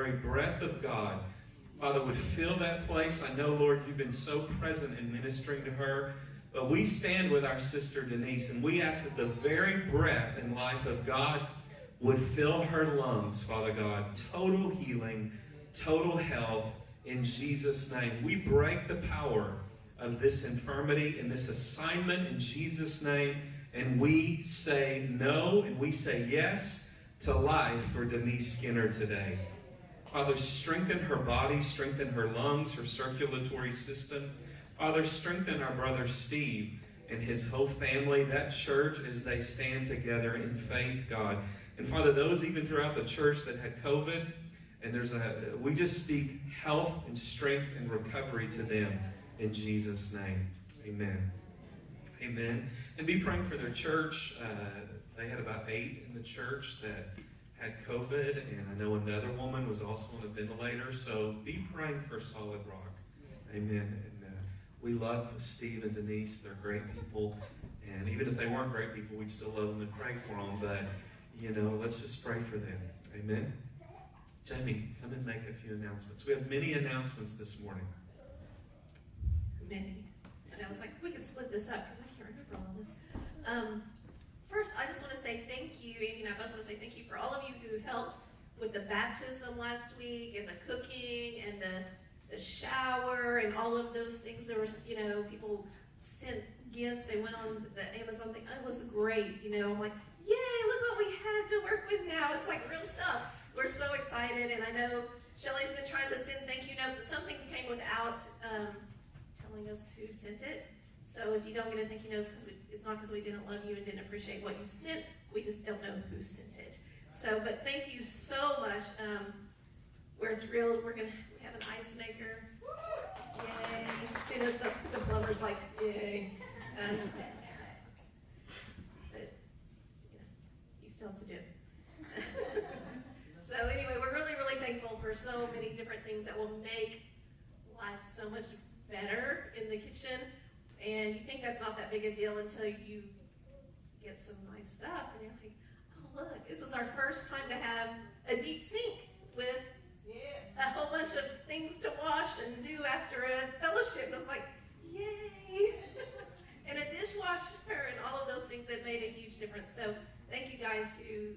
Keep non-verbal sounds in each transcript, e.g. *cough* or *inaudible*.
very breath of God, Father, would fill that place. I know, Lord, you've been so present in ministering to her. But we stand with our sister Denise, and we ask that the very breath and life of God would fill her lungs, Father God. Total healing, total health in Jesus' name. We break the power of this infirmity and this assignment in Jesus' name, and we say no and we say yes to life for Denise Skinner today. Father, strengthen her body, strengthen her lungs, her circulatory system. Father, strengthen our brother Steve and his whole family, that church, as they stand together in faith, God. And Father, those even throughout the church that had COVID, and there's a, we just speak health and strength and recovery to them in Jesus' name. Amen. Amen. And be praying for their church. Uh, they had about eight in the church that had COVID, and I know another woman was also on a ventilator. So be praying for Solid Rock. Amen. And uh, we love Steve and Denise. They're great people. And even if they weren't great people, we'd still love them and pray for them. But, you know, let's just pray for them. Amen. Jamie, come and make a few announcements. We have many announcements this morning. Many. And I was like, we can split this up because I can't remember all of this. Um, First, I just want to say thank you, Andy and I both want to say thank you for all of you who helped with the baptism last week and the cooking and the, the shower and all of those things. There was, you know, people sent gifts. They went on the Amazon thing. It was great, you know. I'm like, yay, look what we have to work with now. It's like real stuff. We're so excited. And I know Shelly's been trying to send thank you notes, but some things came without um, telling us who sent it. So if you don't get a thank you note, because it's not because we didn't love you and didn't appreciate what you sent. We just don't know who sent it. So, but thank you so much. Um, we're thrilled. We're gonna we have an ice maker. Yay! See this? The, the plumber's like, yay. Um, but you know, he still to do. *laughs* so anyway, we're really, really thankful for so many different things that will make life so much better in the kitchen. And you think that's not that big a deal until you get some nice stuff and you're like, oh look, this is our first time to have a deep sink with yes. a whole bunch of things to wash and do after a fellowship. And I was like, yay! *laughs* and a dishwasher and all of those things that made a huge difference. So thank you guys who,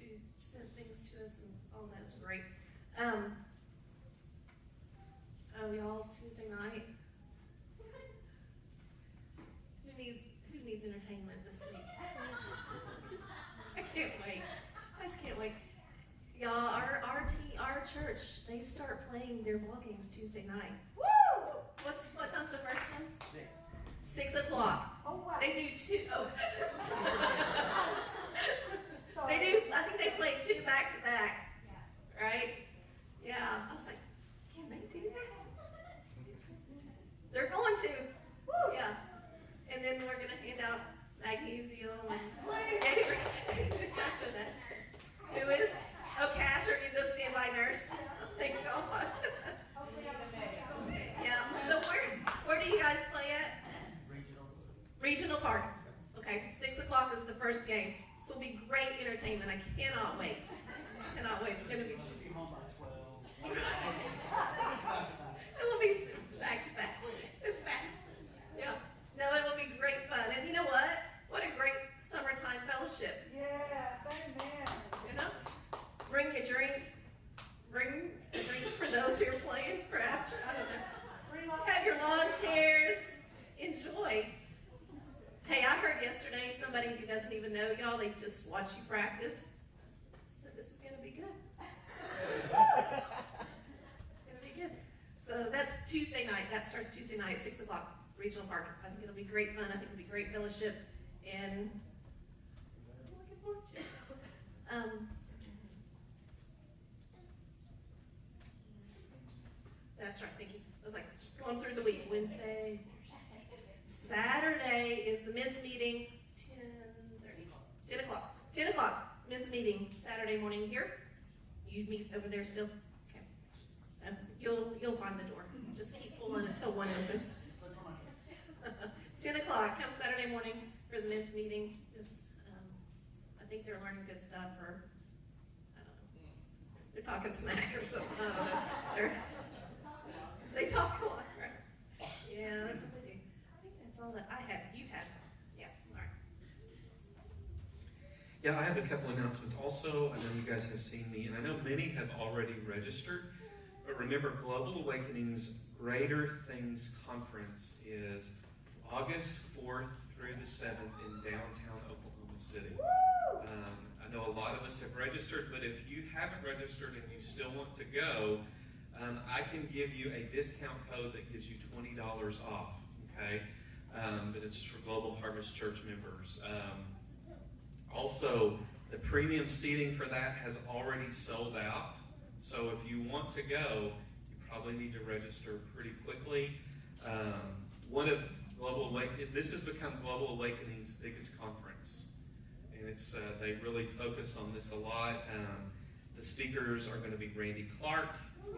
who sent things to us and all that's great. Um, oh, y'all, Tuesday night, needs entertainment this week. I can't wait. I just can't wait. Y'all, our our, tea, our church, they start playing their ball games Tuesday night. Woo! What's what time's the first one? Six. Six o'clock. Oh wow. They do two. Oh. *laughs* *laughs* they do. I think they play two back to back. Right? Yeah. I was like, can they do that? They're going to. Woo! Yeah and then we're gonna hand out magnesium and after that. Who is? Oh, Cash, are you the standby nurse? Thank God. yeah. So where where do you guys play at? Regional. Regional Park. Okay, six o'clock is the first game. So it'll be entertainment. I cannot wait. I cannot wait. It's gonna be. it will be back to back. It's fast. Yeah. No, it will be great fun. And you know what? What a great summertime fellowship. Yes, amen. You know? Bring your drink. Bring a drink for those who are playing, perhaps. I don't know. Have your lawn chairs. Enjoy. Hey, I heard yesterday somebody who doesn't they just watch you practice. So this is going to be good. it's going to be good. So that's Tuesday night. That starts Tuesday night, 6 o'clock. Regional Park. I think it'll be great fun. I think it'll be great fellowship, and I'm looking forward to it. Um, that's right, thank you. I was like going through the week. Wednesday, Saturday is the men's meeting, 10, 30, 10 o'clock. 10 o'clock, men's meeting, Saturday morning here. You meet over there still? Okay. So you'll you'll find the door. Just keep pulling until one opens. *laughs* 10 o'clock, come Saturday morning for the men's meeting. Just, um, I think they're learning good stuff, or I don't know. they're talking smack or something. I don't know. They're, they talk a lot, right? Yeah, that's what they do. I think that's all that I have. Have. Yeah, all right. Yeah, I have a couple announcements. Also, I know you guys have seen me, and I know many have already registered. But remember, Global Awakening's Greater Things Conference is August 4th through the 7th in downtown Oklahoma City. Um, I know a lot of us have registered, but if you haven't registered and you still want to go, um, I can give you a discount code that gives you $20 off, okay? Um, but it's for Global Harvest Church members. Um, also, the premium seating for that has already sold out. So if you want to go, you probably need to register pretty quickly. Um, one of Global Awakening, this has become Global Awakening's biggest conference. And it's, uh, they really focus on this a lot. Um, the speakers are going to be Randy Clark,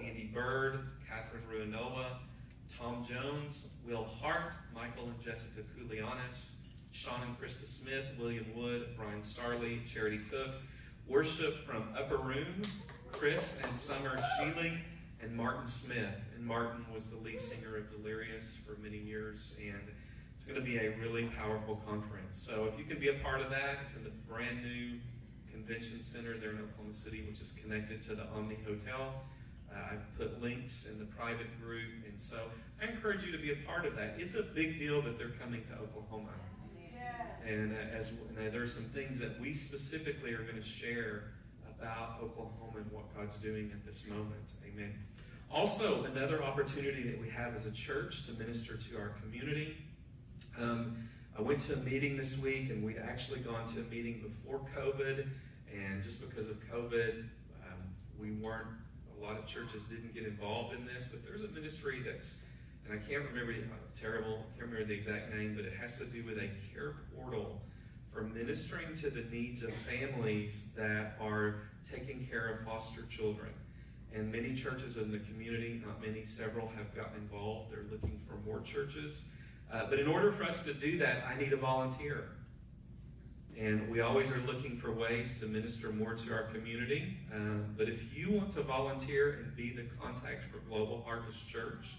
Andy Byrd, Katherine Ruonala, Tom Jones, Will Hart, Michael and Jessica Koulianos, Sean and Christa Smith, William Wood, Brian Starley, Charity Cook, worship from Upper Room, Chris and Summer Sheely, and Martin Smith. And Martin was the lead singer of Delirious for many years, and it's going to be a really powerful conference. So if you could be a part of that, it's in the brand new convention center there in Oklahoma City, which is connected to the Omni Hotel. Uh, I've put links in the private group, and so I encourage you to be a part of that. It's a big deal that they're coming to Oklahoma. And uh, as and, uh, some things that we specifically are going to share about Oklahoma and what God's doing at this moment. Amen. Also, another opportunity that we have as a church to minister to our community. Um, I went to a meeting this week, and we'd actually gone to a meeting before COVID, and just because of COVID, um, we weren't. A lot of churches didn't get involved in this, but there's a ministry that's and I can't remember, uh, terrible, I can't remember the exact name, but it has to do with a care portal for ministering to the needs of families that are taking care of foster children. And many churches in the community, not many, several have gotten involved. They're looking for more churches. Uh, but in order for us to do that, I need a volunteer. And we always are looking for ways to minister more to our community. Um, but if you want to volunteer and be the contact for Global Harvest Church,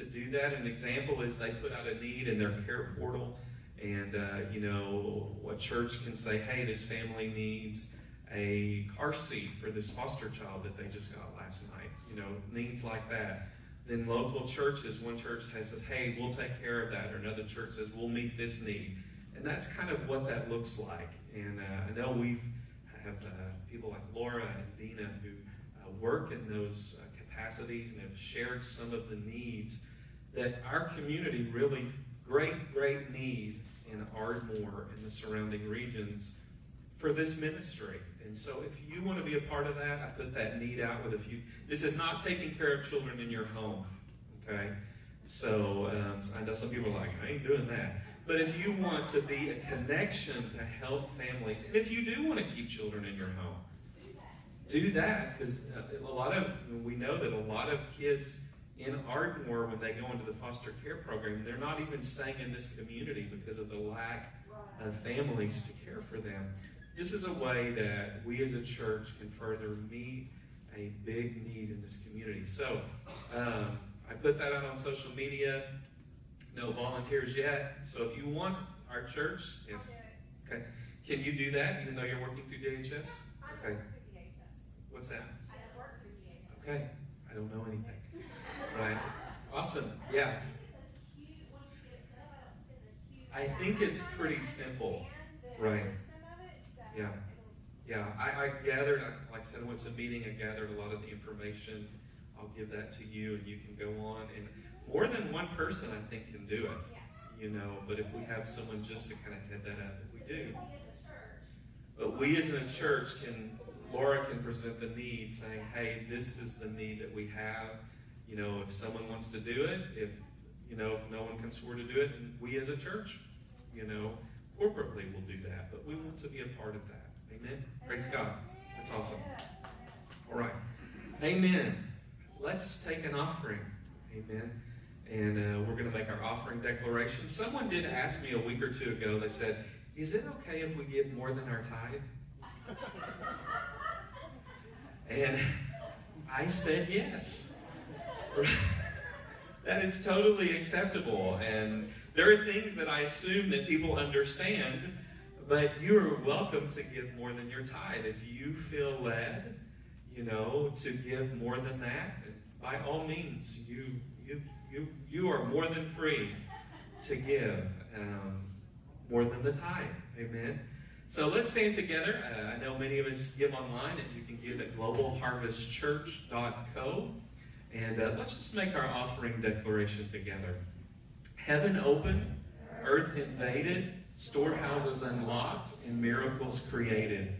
to do that. An example is they put out a need in their care portal, and uh, you know, what church can say, hey, this family needs a car seat for this foster child that they just got last night. You know, needs like that. Then local churches, one church says, hey, we'll take care of that, or another church says, we'll meet this need. And that's kind of what that looks like. And uh, I know we've have uh, people like Laura and Dina who uh, work in those uh, capacities and have shared some of the needs that our community really great, great need in Ardmore and the surrounding regions for this ministry. And so if you want to be a part of that, I put that need out with a few. This is not taking care of children in your home, okay? So um, I know some people are like, I ain't doing that. But if you want to be a connection to help families, and if you do want to keep children in your home, do that because uh, a lot of we know that a lot of kids in Ardmore when they go into the foster care program, they're not even staying in this community because of the lack of families to care for them. This is a way that we as a church can further meet a big need in this community. So um, I put that out on social media. No volunteers yet. So if you want our church, yes. Okay. Can you do that even though you're working through DHS? Okay. What's that? I don't work through DHS. Okay. I don't know anything. Right. Awesome. Yeah. I think it's pretty simple. Right. Yeah. Yeah. I, I gathered, like I said, I went to a meeting, I gathered a lot of the information. I'll give that to you and you can go on. And more than one person, I think, can do it. You know, but if we have someone just to kind of head that up, we do. But we as a church can, Laura can present the need saying, hey, this is the need that we have. You know, if someone wants to do it, if, you know, if no one comes forward to do it, and we as a church, you know, corporately will do that. But we want to be a part of that. Amen? Praise God. That's awesome. All right. Amen. Let's take an offering. Amen. And uh, we're going to make our offering declaration. Someone did ask me a week or two ago, they said, Is it okay if we give more than our tithe? *laughs* and I said yes. *laughs* that is totally acceptable. And there are things that I assume that people understand, but you're welcome to give more than your tithe. If you feel led, you know, to give more than that, by all means, you you you you are more than free to give um, more than the tithe. Amen. So let's stand together. Uh, I know many of us give online, and you can give at globalharvestchurch.co. And uh, let's just make our offering declaration together. Heaven opened, earth invaded, storehouses unlocked, and miracles created.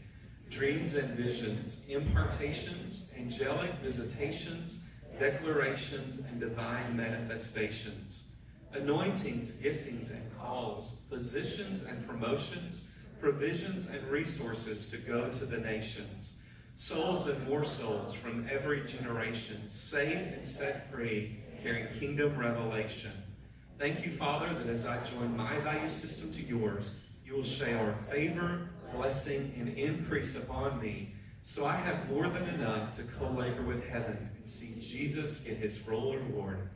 Dreams and visions, impartations, angelic visitations, declarations, and divine manifestations. Anointings, giftings, and calls, positions and promotions, provisions and resources to go to the nations. Souls and more souls from every generation, saved and set free, carrying kingdom revelation. Thank you, Father, that as I join my value system to yours, you will shower favor, blessing, and increase upon me, so I have more than enough to co-labor with heaven and see Jesus get his full reward.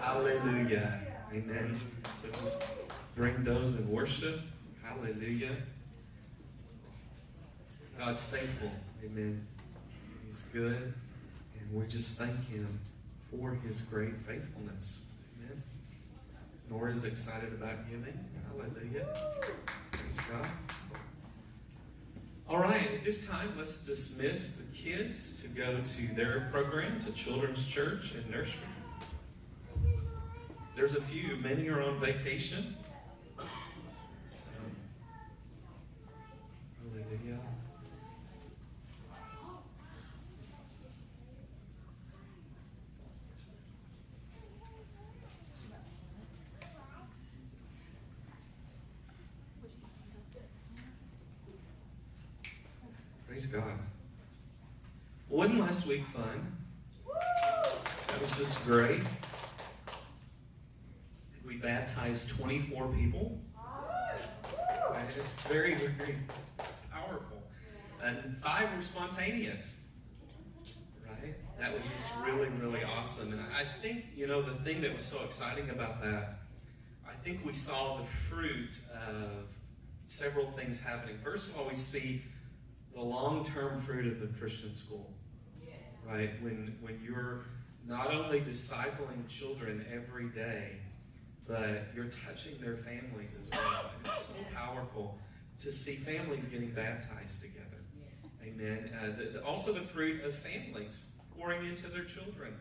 Hallelujah. Amen. So just bring those in worship. Hallelujah. God's faithful. Amen. He's good. And we just thank him for his great faithfulness. Amen. Nora's excited about giving. Hallelujah. Praise God. All right, at this time, let's dismiss the kids to go to their program, to Children's Church and Nursery. There's a few, many are on vacation. So, hallelujah. Praise God. Wasn't last week fun? That was just great. We baptized 24 people. And it's very, very powerful. And five were spontaneous. Right? That was just really, really awesome. And I think, you know, the thing that was so exciting about that, I think we saw the fruit of several things happening. First of all, we see the long-term fruit of the Christian school. Right? When when you're not only discipling children every day, but you're touching their families as well. And it's so powerful to see families getting baptized together. Amen. Uh, the, the, also the fruit of families pouring into their children.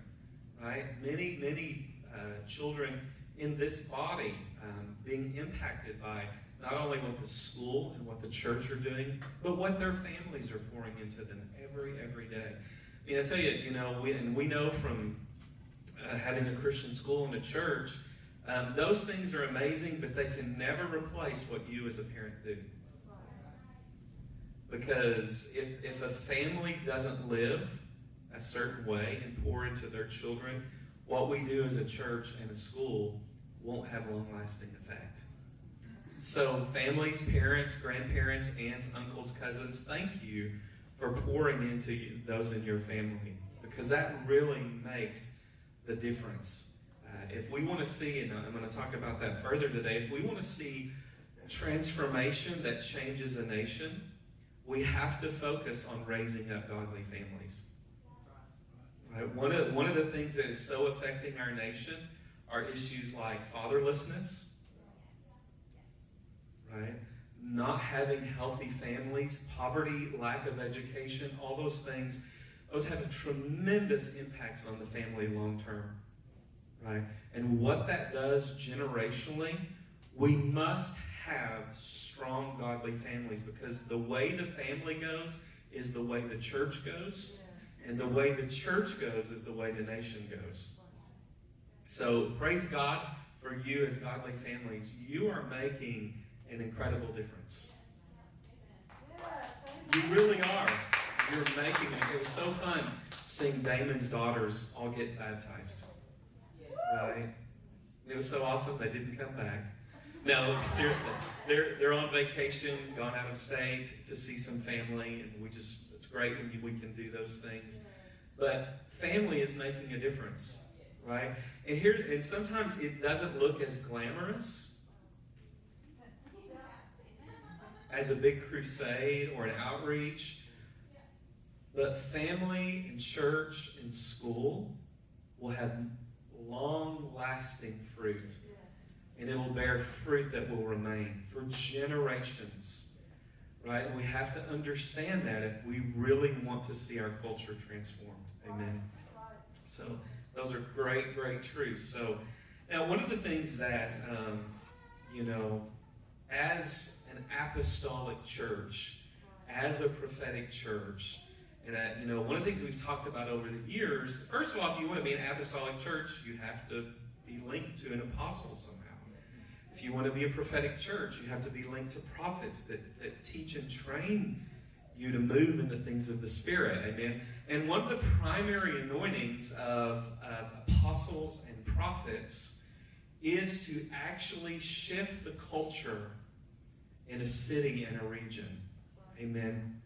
Right? Many, many uh, children in this body um, being impacted by not only what the school and what the church are doing, but what their families are pouring into them every, every day. I mean, I tell you, you know, we, and we know from uh, having a Christian school and a church, um, those things are amazing, but they can never replace what you as a parent do. Because if, if a family doesn't live a certain way and pour into their children, what we do as a church and a school won't have a long lasting effect. So, families, parents, grandparents, aunts, uncles, cousins, thank you for pouring into you, those in your family because that really makes the difference. Uh, if we want to see, and I'm going to talk about that further today, if we want to see transformation that changes a nation, we have to focus on raising up godly families. Right? One, of, one of the things that is so affecting our nation are issues like fatherlessness right? Not having healthy families, poverty, lack of education, all those things, those have tremendous impacts on the family long term, right? And what that does generationally, we must have strong, godly families because the way the family goes is the way the church goes, and the way the church goes is the way the nation goes. So praise God for you as godly families. You are making an incredible difference. You really are. You're making it. It was so fun seeing Damon's daughters all get baptized. Right? It was so awesome they didn't come back. No, seriously. They're, they're on vacation, gone out of state to see some family, and we just, it's great when we can do those things. But family is making a difference, right? And here, and sometimes it doesn't look as glamorous as a big crusade or an outreach, but family and church and school will have long lasting fruit. And it will bear fruit that will remain for generations. Right? And we have to understand that if we really want to see our culture transformed. Amen. So those are great, great truths. So now one of the things that um, you know, as an apostolic church, as a prophetic church, and uh, you know, one of the things we've talked about over the years, first of all, if you want to be an apostolic church, you have to be linked to an apostle somehow. If you want to be a prophetic church, you have to be linked to prophets that, that teach and train you to move in the things of the Spirit. Amen. And one of the primary anointings of, of apostles and prophets is to actually shift the culture in a city and a region. Amen.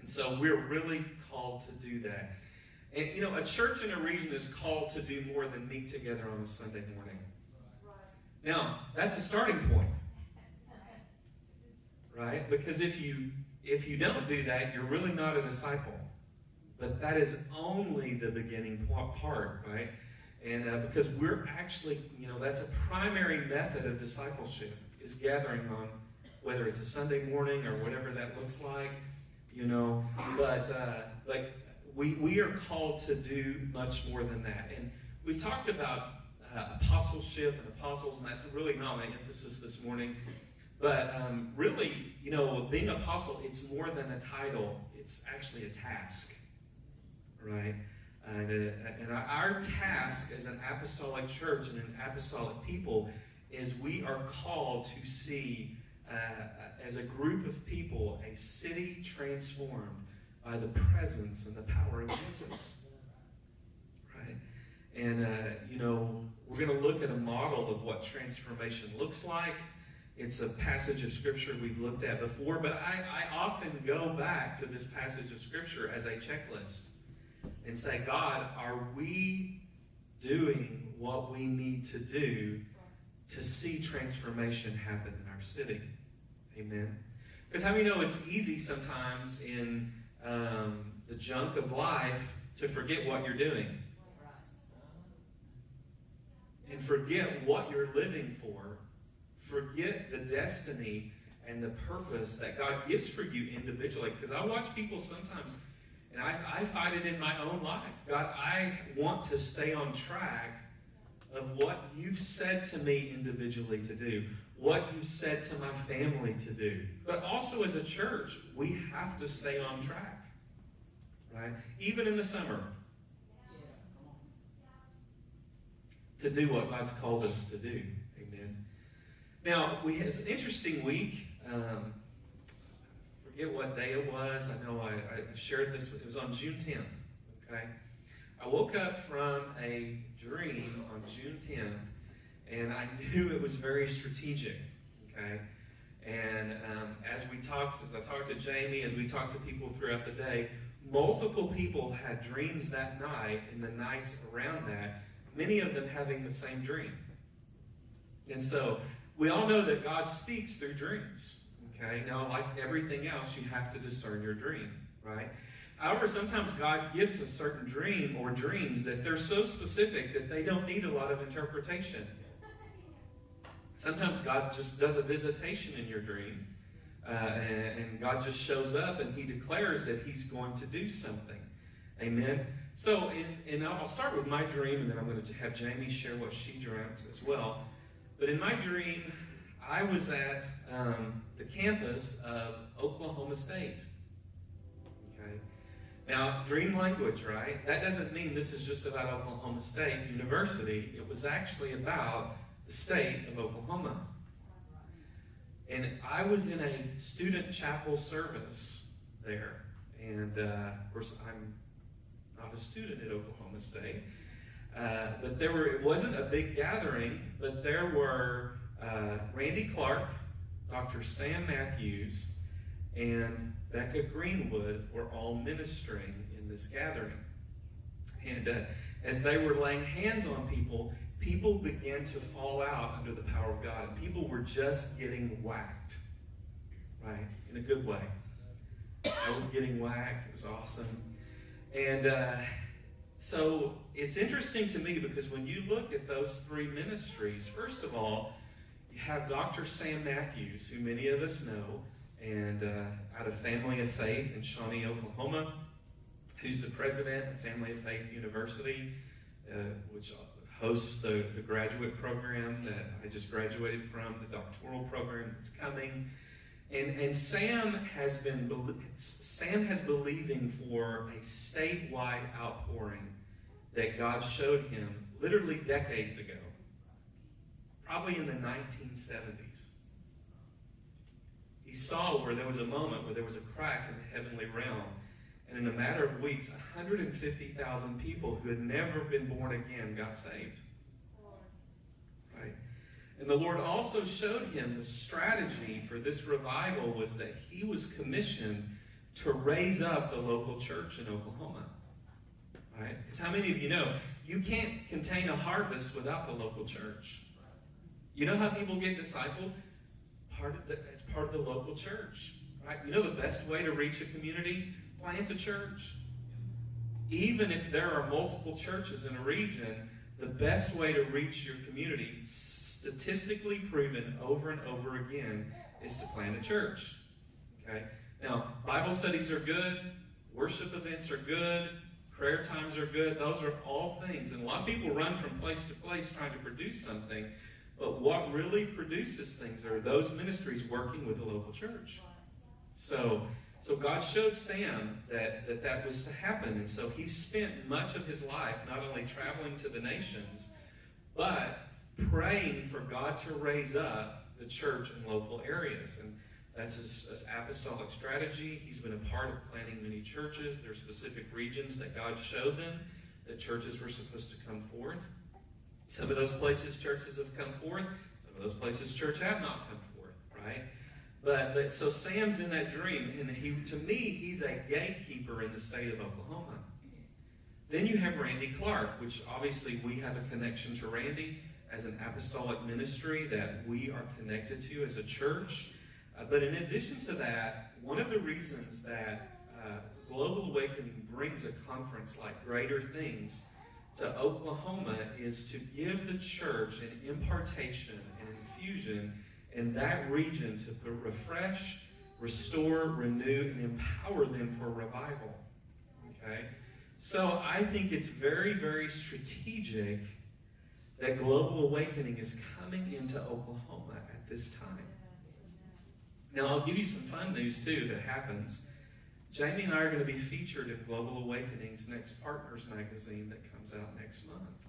And so we're really called to do that. And you know, a church in a region is called to do more than meet together on a Sunday morning. Now, that's a starting point. Right? Because if you if you don't do that, you're really not a disciple. But that is only the beginning part, right? And uh, because we're actually, you know, that's a primary method of discipleship is gathering on whether it's a Sunday morning or whatever that looks like, you know. But uh, like we we are called to do much more than that. And we've talked about uh, apostleship and apostles, and that's really not my emphasis this morning. But um, really, you know, being apostle, it's more than a title. It's actually a task, right? And, uh, and our task as an apostolic church and an apostolic people is we are called to see, uh, as a group of people, a city transformed by the presence and the power of Jesus. Right? And, uh, you know, we're going to look at a model of what transformation looks like. It's a passage of Scripture we've looked at before, but I, I often go back to this passage of Scripture as a checklist and say, God, are we doing what we need to do to see transformation happen in city? Amen. Because how many know it's easy sometimes in um, the junk of life to forget what you're doing and forget what you're living for, forget the destiny and the purpose that God gives for you individually. Because I watch people sometimes and I, I find it in my own life. God, I want to stay on track of what you've said to me individually to do, what you said to my family to do. But also as a church, we have to stay on track. Right? Even in the summer. To do what God's called us to do. Amen. Now, we had an interesting week. Um, forget what day it was. I know I, I shared this. It was on June 10th. Okay, I woke up from a dream on June 10th, and I knew it was very strategic. Okay, and um, as we talked, as I talked to Jamie, as we talked to people throughout the day, multiple people had dreams that night and the nights around that. Many of them having the same dream. And so we all know that God speaks through dreams. Okay, now like everything else, you have to discern your dream, right? However, sometimes God gives a certain dream or dreams that they're so specific that they don't need a lot of interpretation. Sometimes God just does a visitation in your dream, uh, and, and God just shows up and He declares that He's going to do something. Amen. So, and I'll start with my dream, and then I'm going to have Jamie share what she dreamt as well. But in my dream, I was at um, the campus of Oklahoma State. Okay. Now, dream language, right? That doesn't mean this is just about Oklahoma State University. It was actually about state of Oklahoma. And I was in a student chapel service there. And uh, of course, I'm not a student at Oklahoma State. Uh, but there were, it wasn't a big gathering, but there were uh, Randy Clark, Dr. Sam Matthews, and Becca Greenwood were all ministering in this gathering. And uh, as they were laying hands on people, people began to fall out under the power of God. And people were just getting whacked, right? In a good way. I was getting whacked. It was awesome. And uh, so it's interesting to me because when you look at those three ministries, first of all, you have Dr. Sam Matthews, who many of us know, and uh, out of Family of Faith in Shawnee, Oklahoma, who's the president of Family of Faith University, uh, which hosts the, the graduate program that I just graduated from, the doctoral program that's coming. And, and Sam has been Sam has believing for a statewide outpouring that God showed him literally decades ago, probably in the 1970s. He saw where there was a moment where there was a crack in the heavenly realm, and in a matter of weeks, 150,000 people who had never been born again got saved. Right? And the Lord also showed him the strategy for this revival was that he was commissioned to raise up the local church in Oklahoma. Right? Because how many of you know you can't contain a harvest without the local church? You know how people get discipled? Part of the, it's part of the local church. Right? You know the best way to reach a community? Plant a church. Even if there are multiple churches in a region, the best way to reach your community, statistically proven over and over again, is to plant a church. Okay? Now, Bible studies are good, worship events are good, Prayer times are good. Those are all things. And a lot of people run from place to place trying to produce something. But what really produces things are those ministries working with the local church. So, so God showed Sam that, that that was to happen. And so he spent much of his life not only traveling to the nations, but praying for God to raise up the church in local areas. And that's his, his, apostolic strategy. He's been a part of planting many churches. There are specific regions that God showed them that churches were supposed to come forth. Some of those places churches have come forth. Some of those places church have not come forth, right? But, but so Sam's in that dream, and he to me, he's a gatekeeper in the state of Oklahoma. Then you have Randy Clark, which obviously we have a connection to Randy as an apostolic ministry that we are connected to as a church. Uh, but in addition to that, one of the reasons that uh, Global Awakening brings a conference like Greater Things to Oklahoma is to give the church an impartation and infusion in that region to refresh, restore, renew, and empower them for revival. Okay? So I think it's very, very strategic that Global Awakening is coming into Oklahoma at this time. Now, I'll give you some fun news too that happens. Jamie and I are going to be featured in Global Awakening's next Partners magazine that comes out next month.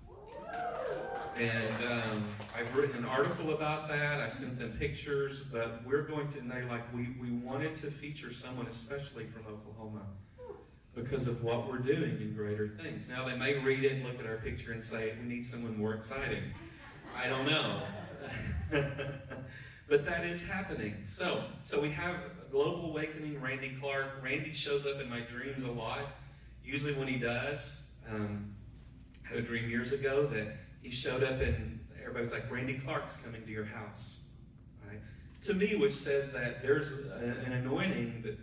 And um, I've written an article about that. I sent them pictures, but we're going to, and they like, we, we wanted to feature someone especially from Oklahoma because of what we're doing in greater things. Now, they may read it, and look at our picture, and say, we need someone more exciting. I don't know. *laughs* But that is happening. So, so we have Global Awakening, Randy Clark. Randy shows up in my dreams a lot. Usually when he does, um, A dream years ago that he showed up and everybody's like, Randy Clark's coming to your house. Right? To me, which says that there's a, an anointing that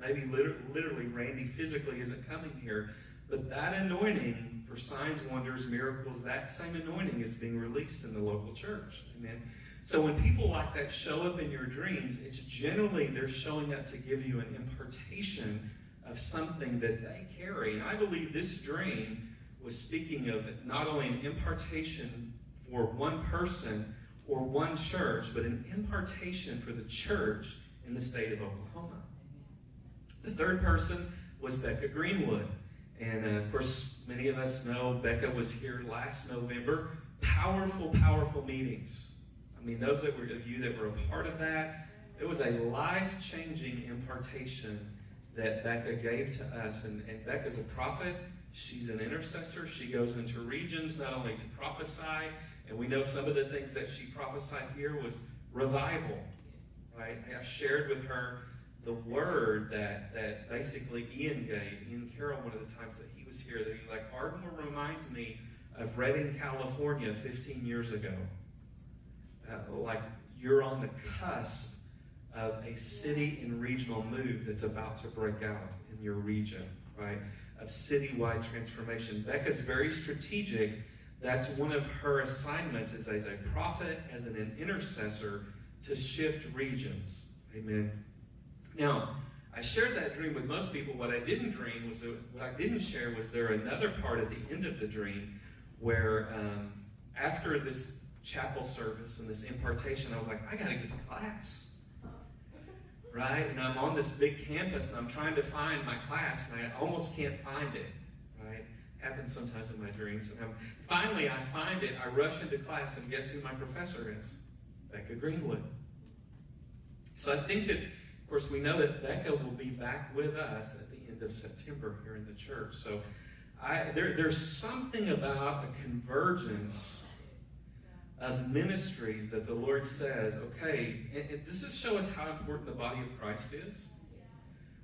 maybe literally, literally Randy physically isn't coming here, but that anointing for signs, wonders, miracles, that same anointing is being released in the local church. Amen. So when people like that show up in your dreams, it's generally they're showing up to give you an impartation of something that they carry. And I believe this dream was speaking of not only an impartation for one person or one church, but an impartation for the church in the state of Oklahoma. The third person was Becca Greenwood. And uh, of course, many of us know Becca was here last November. Powerful, powerful meetings I mean, those that were of you that were a part of that, it was a life-changing impartation that Becca gave to us. And, and Becca's a prophet. She's an intercessor. She goes into regions not only to prophesy, and we know some of the things that she prophesied here was revival. Right? I shared with her the word that, that basically Ian gave, Ian Carroll, one of the times that he was was here that he's like, Ardmore reminds me of Redding, California 15 years ago. Uh, like you're on the cusp of a city and regional move that's about to break out in your region, right? Of citywide transformation. Becca's very strategic. That's one of her assignments is as a prophet, as an intercessor, to shift regions. Amen. Now, I shared that dream with most people. What I didn't dream was that, what I didn't share was there another part at the end of the dream where um, after this chapel service and this impartation, I was like, I got to get to class. Right? And I'm on this big campus and I'm trying to find my class and I almost can't find it. Right? Happens sometimes in my dreams. And I'm, finally, I find it. I rush into class and guess who my professor is? Becca Greenwood. So I think that of course, we know that Becca will be back with us at the end of September here in the church. So I, there, there's something about a convergence of ministries that the Lord says, okay, does this show us how important the body of Christ is?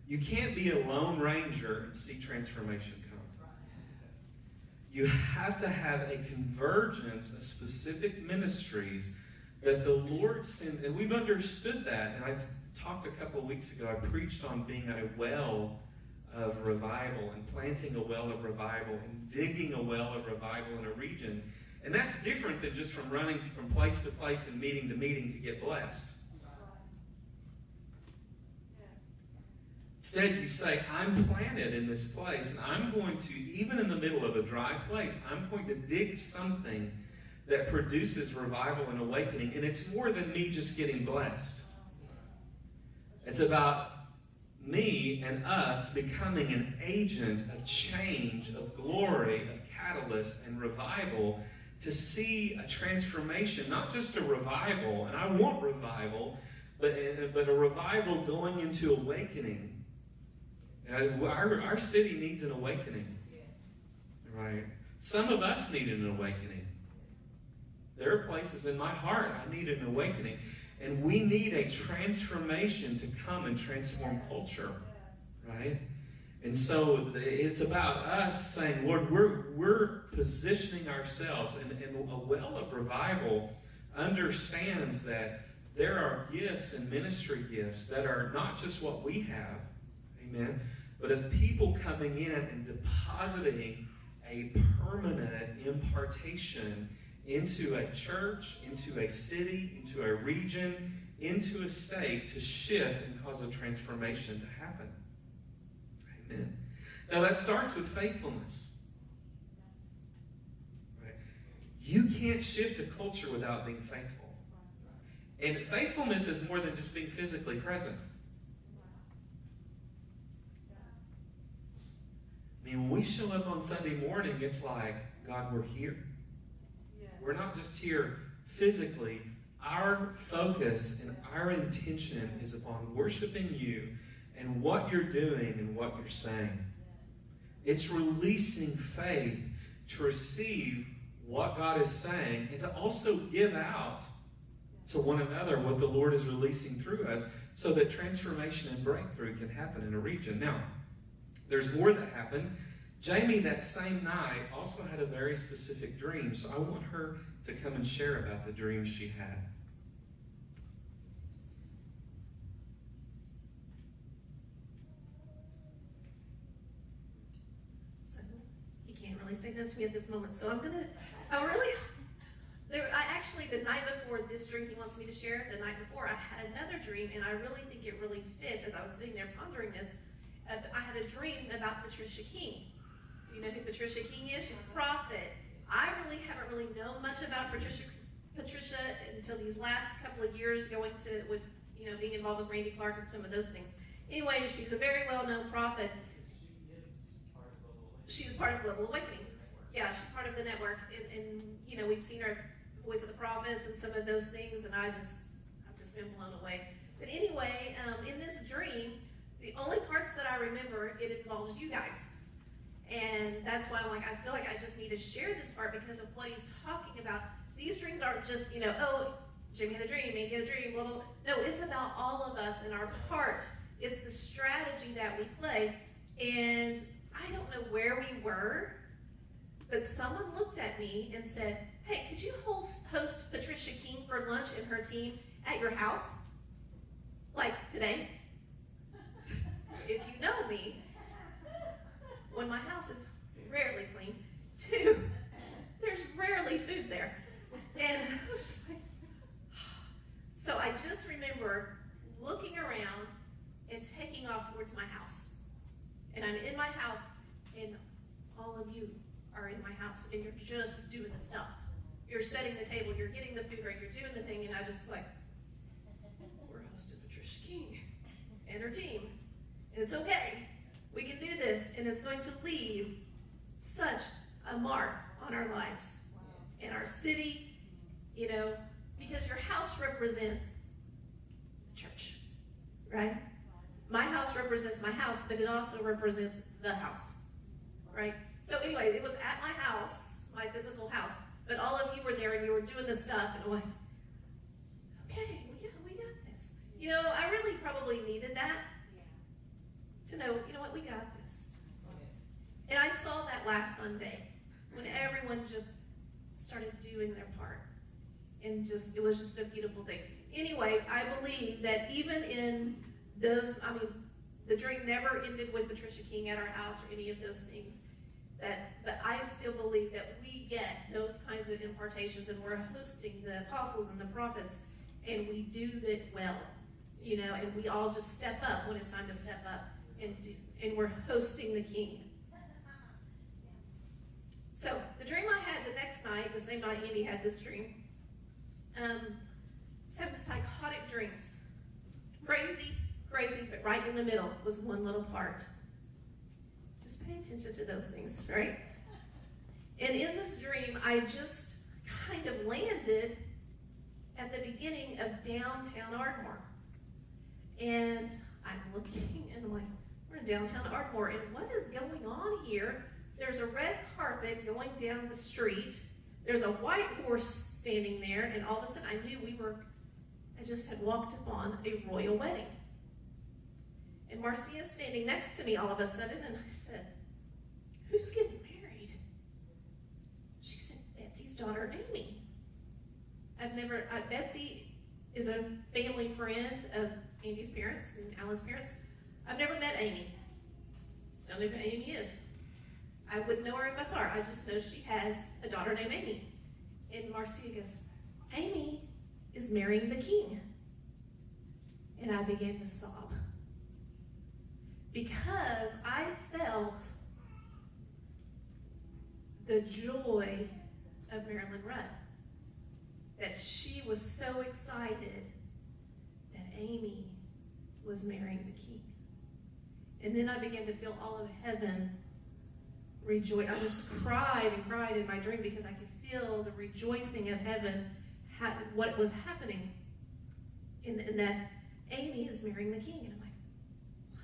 You can't be a lone ranger and see transformation come. You have to have a convergence of specific ministries that the Lord sent, and we've understood that. And I talked a couple of weeks ago, I preached on being a well of revival and planting a well of revival and digging a well of revival in a region. And that's different than just from running from place to place and meeting to meeting to get blessed. Instead, you say, I'm planted in this place, and I'm going to, even in the middle of a dry place, I'm going to dig something that produces revival and awakening. And it's more than me just getting blessed. It's about me and us becoming an agent of change, of glory, of catalyst and revival to see a transformation, not just a revival, and I want revival, but, uh, but a revival going into awakening. Uh, our, our city needs an awakening. Right? Some of us need an awakening. There are places in my heart I need an awakening. And we need a transformation to come and transform culture, right? And so it's about us saying, Lord, we're, we're positioning ourselves, and, and a well of revival understands that there are gifts and ministry gifts that are not just what we have, amen, but of people coming in and depositing a permanent impartation into a church, into a city, into a region, into a state to shift and cause a transformation to happen. Now that starts with faithfulness. Right? You can't shift a culture without being faithful. And faithfulness is more than just being physically present. I mean, when we show up on Sunday morning, it's like, God, we're here. We're not just here physically. Our focus and our intention is upon worshiping you and what you're doing and what you're saying. It's releasing faith to receive what God is saying and to also give out to one another what the Lord is releasing through us so that transformation and breakthrough can happen in a region. Now, there's more that happened. Jamie, that same night, also had a very specific dream. So I want her to come and share about the dream she had. So he can't say that to me at this moment. So I'm gonna. I really. There, I actually the night before this dream he wants me to share. The night before I had another dream, and I really think it really fits. As I was sitting there pondering this, uh, I had a dream about Patricia King you know who Patricia King is? She's a prophet. I really haven't really known much about Patricia Patricia until these last couple of years going to with you know being involved with Randy Clark and some of those things. Anyway, she's a very well-known prophet. She's part of Global Awakening. Yeah, she's part of the network, and, and you know we've seen her Voice of the Prophets and some of those things, and I just I've just been blown away. But anyway, um, in this dream, the only parts that I remember it involves you guys. And that's why I'm like, I feel like I just need to share this part because of what he's talking about. These dreams aren't just, you know, oh, Jimmy had a dream, Amy had a dream, blah. No, it's about all of us and our part. It's the strategy that we play. And I don't know where we were, but someone looked at me and said, Hey, could you host, Patricia King for lunch and her team at your house? Like today? if you know me, when my house is rarely clean, two, there's rarely food there. And I was just like, *sighs* so I just remember looking around and taking off towards my house. And I'm in my house, and all of you are in my house, and you're just doing the stuff. You're setting the table, you're getting the food right, you're doing the thing, and I just like, we're hosting Patricia King and her team. And it's okay. We can do this, and it's going to leave such a mark on our lives, in our city, you know, because your house represents the church, right? My house represents my house, but it also represents the house, right? So anyway, it was at my house, my physical house, but all of you were there and you were doing the stuff, and I'm like, okay, we got, we got this. You know, I really probably needed that to know, you know what, we got this. And I saw that last Sunday when everyone just started doing their part. And just, it was just a beautiful thing. Anyway, I believe that even in those, I mean, the dream never ended with Patricia King at our house or any of those things. That, but I still believe that we get those kinds of impartations and we're hosting the apostles and the prophets and we do it well, you know, and we all just step up when it's time to step up and do, and we're hosting the King. So the dream I had the next night, the same night Andy had this dream, um, having psychotic dreams. Crazy, crazy, but right in the middle was one little part. Just pay attention to those things, right? And in this dream, I just kind of landed at the beginning of downtown Ardmore. And I'm looking and I'm like, we're in downtown Ardmore, and what is going on here? There's a red carpet going down the street. There's a white horse standing there, and all of a sudden I knew we were, I just had walked upon a royal wedding. And Marcia's standing next to me all of a sudden, and I said, Who's getting married? She said, Betsy's daughter, Amy. I've never, uh, Betsy is a family friend of Andy's parents and Alan's parents. I've never met Amy. Don't know who Amy is. I wouldn't know her if I saw her. I just know she has a daughter named Amy. And Marcia goes, Amy is marrying the king. And I began to sob. Because I felt the joy of Marilyn Rudd. That she was so excited that Amy was marrying the king. And then I began to feel all of heaven rejoice. I just cried and cried in my dream because I could feel the rejoicing of heaven, what was happening. In, in that Amy is marrying the king. And I'm like, what?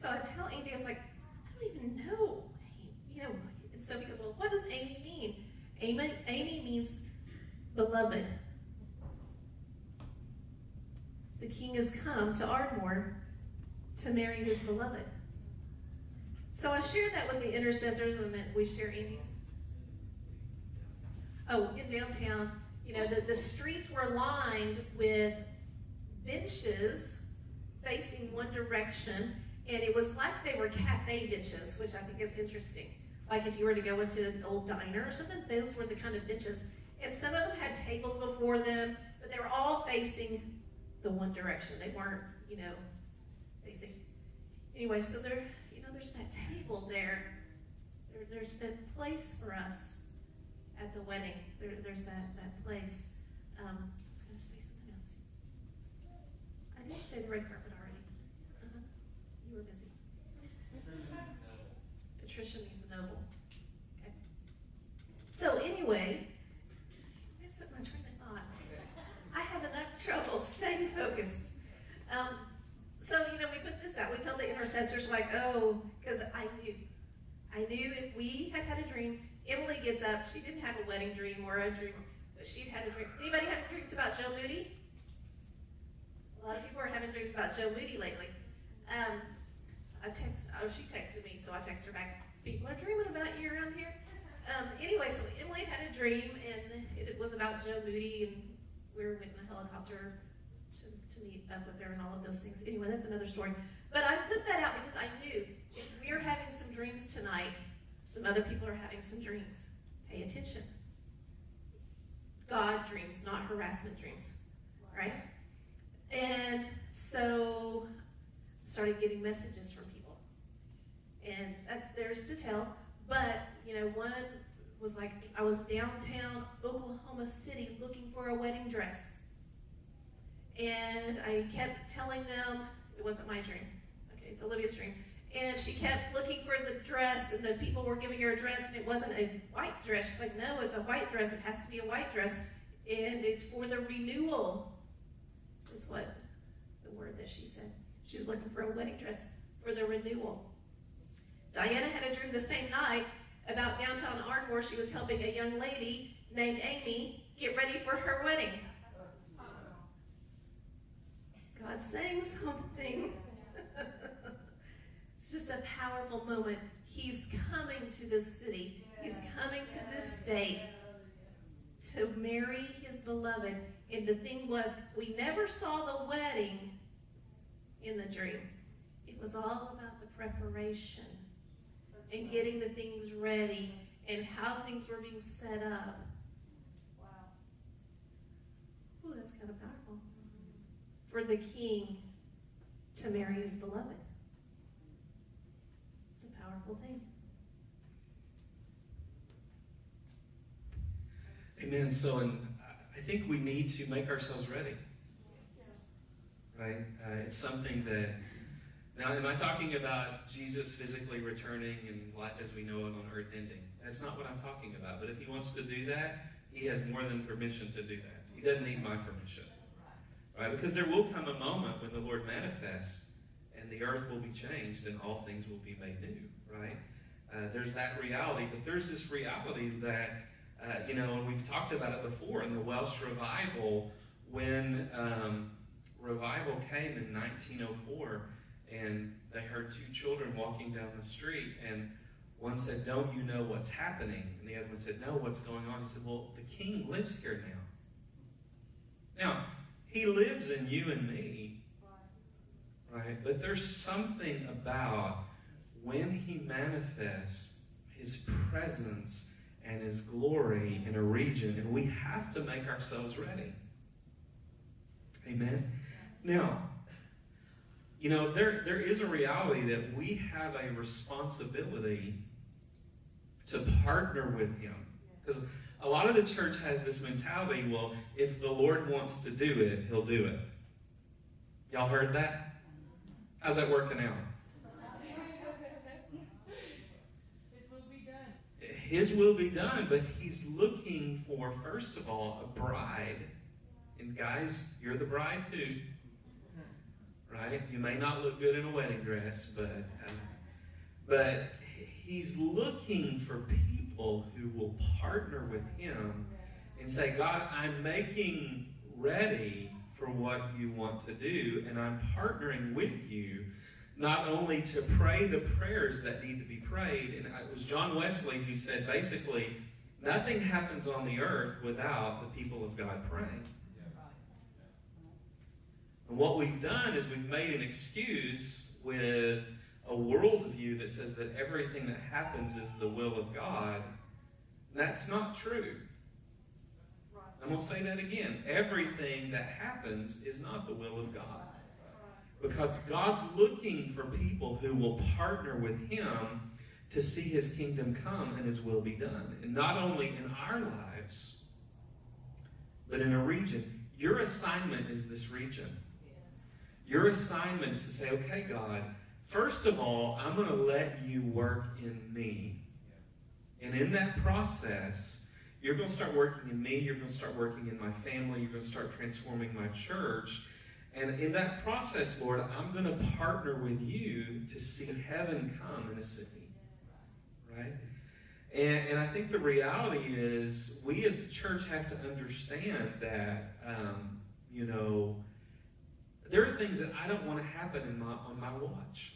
So I tell Andy, I was like, I don't even know. You know, and so he goes, well, what does Amy mean? Amy, Amy means beloved. The king has come to Ardmore to marry his beloved. So I shared that with the intercessors, and then we share Amy's. Oh, in downtown, you know, the, the streets were lined with benches facing one direction, and it was like they were cafe benches, which I think is interesting. Like if you were to go into an old diner or something, those were the kind of benches. And some of them had tables before them, but they were all facing the one direction. They weren't, you know, facing. Anyway, so there, you know, there's that table there. there there's that place for us at the wedding. There, there's that, that place. Um, I was going to say something else. I did say the red carpet already. Uh-huh. You were busy. Patricia means noble. Okay. So anyway, that's what my train of thought. I have enough trouble *laughs* staying focused. Um, so you know, we put this out. We tell the intercessors like, oh, because I knew, I knew if we had had a dream. Emily gets up. She didn't have a wedding dream or a dream, but she'd had a dream. Anybody had dreams about Joe Moody? A lot of people are having dreams about Joe Moody lately. Um, I text, oh, she texted me, so I texted her back, people are dreaming about you around here. Um, anyway, so Emily had a dream, and it was about Joe Moody, and we were in a helicopter to, to meet up with her and all of those things. Anyway, that's another story. But I put that out because I knew if we are having some dreams tonight, some other people are having some dreams. Pay attention. God dreams, not harassment dreams, right? And so started getting messages from. And that's theirs to tell. But, you know, one was like, I was downtown Oklahoma City looking for a wedding dress. And I kept telling them, it wasn't my dream. Okay, it's Olivia's dream. And she kept looking for the dress, and the people were giving her a dress, and it wasn't a white dress. She's like, no, it's a white dress. It has to be a white dress. And it's for the renewal, is what the word that she said. She's looking for a wedding dress for the renewal. Diana had a dream the same night about downtown Ardmore. She was helping a young lady named Amy get ready for her wedding. God's saying something. *laughs* it's just a powerful moment. He's coming to this city. He's coming to this state to marry his beloved. And the thing was, we never saw the wedding in the dream. It was all about the preparation and getting the things ready and how things were being set up. Wow. Ooh, that's kind of powerful. For the king to marry his beloved. It's a powerful thing. Amen. So, and I think we need to make ourselves ready. Right? Uh, it's something that. Now, am I talking about Jesus physically returning and life as we know it on earth ending? That's not what I'm talking about. But if he wants to do that, he has more than permission to do that. He doesn't need my permission. Right? Because there will come a moment when the Lord manifests and the earth will be changed and all things will be made new. Right? Uh, there's that reality. But there's this reality that uh, you know, and we've talked about it before in the Welsh revival when um, revival came in 1904 and they heard two children walking down the street and one said, Don't you know what's happening? And the other one said, No, what's going on? He said, Well, the king lives here now. Now, he lives in you and me, right? But there's something about when he manifests his presence and his glory in a region, and we have to make ourselves ready. Amen. Now, you know, there, there is a reality that we have a responsibility to partner with him. Because a lot of the church has this mentality well, if the Lord wants to do it, he'll do it. Y'all heard that? How's that working out? It will be done. His will be done, but he's looking for, first of all, a bride. And guys, you're the bride too. Right? You may not look good in a wedding dress, but uh, but he's looking for people who will partner with him and say, God, I'm making ready for what you want to do, and I'm partnering with you not only to pray the prayers that need to be prayed, and it was John Wesley who said basically, nothing happens on the earth without the people of God praying. And what we've done is we've made an excuse with a worldview that says that everything that happens is the will of God. That's not true. I'm going to say that again. Everything that happens is not the will of God. Because God's looking for people who will partner with Him to see His kingdom come and His will be done. And not only in our lives, but in a region. Your assignment is this region. Your assignment is to say, okay, God, first of all, I'm going to let you work in me. And in that process, you're going to start working in me. You're going to start working in my family. You're going to start transforming my church. And in that process, Lord, I'm going to partner with you to see heaven come in a city. Right? And, and I think the reality is we as the church have to understand that, um, you know, there are things that I don't want to happen in my, on my watch.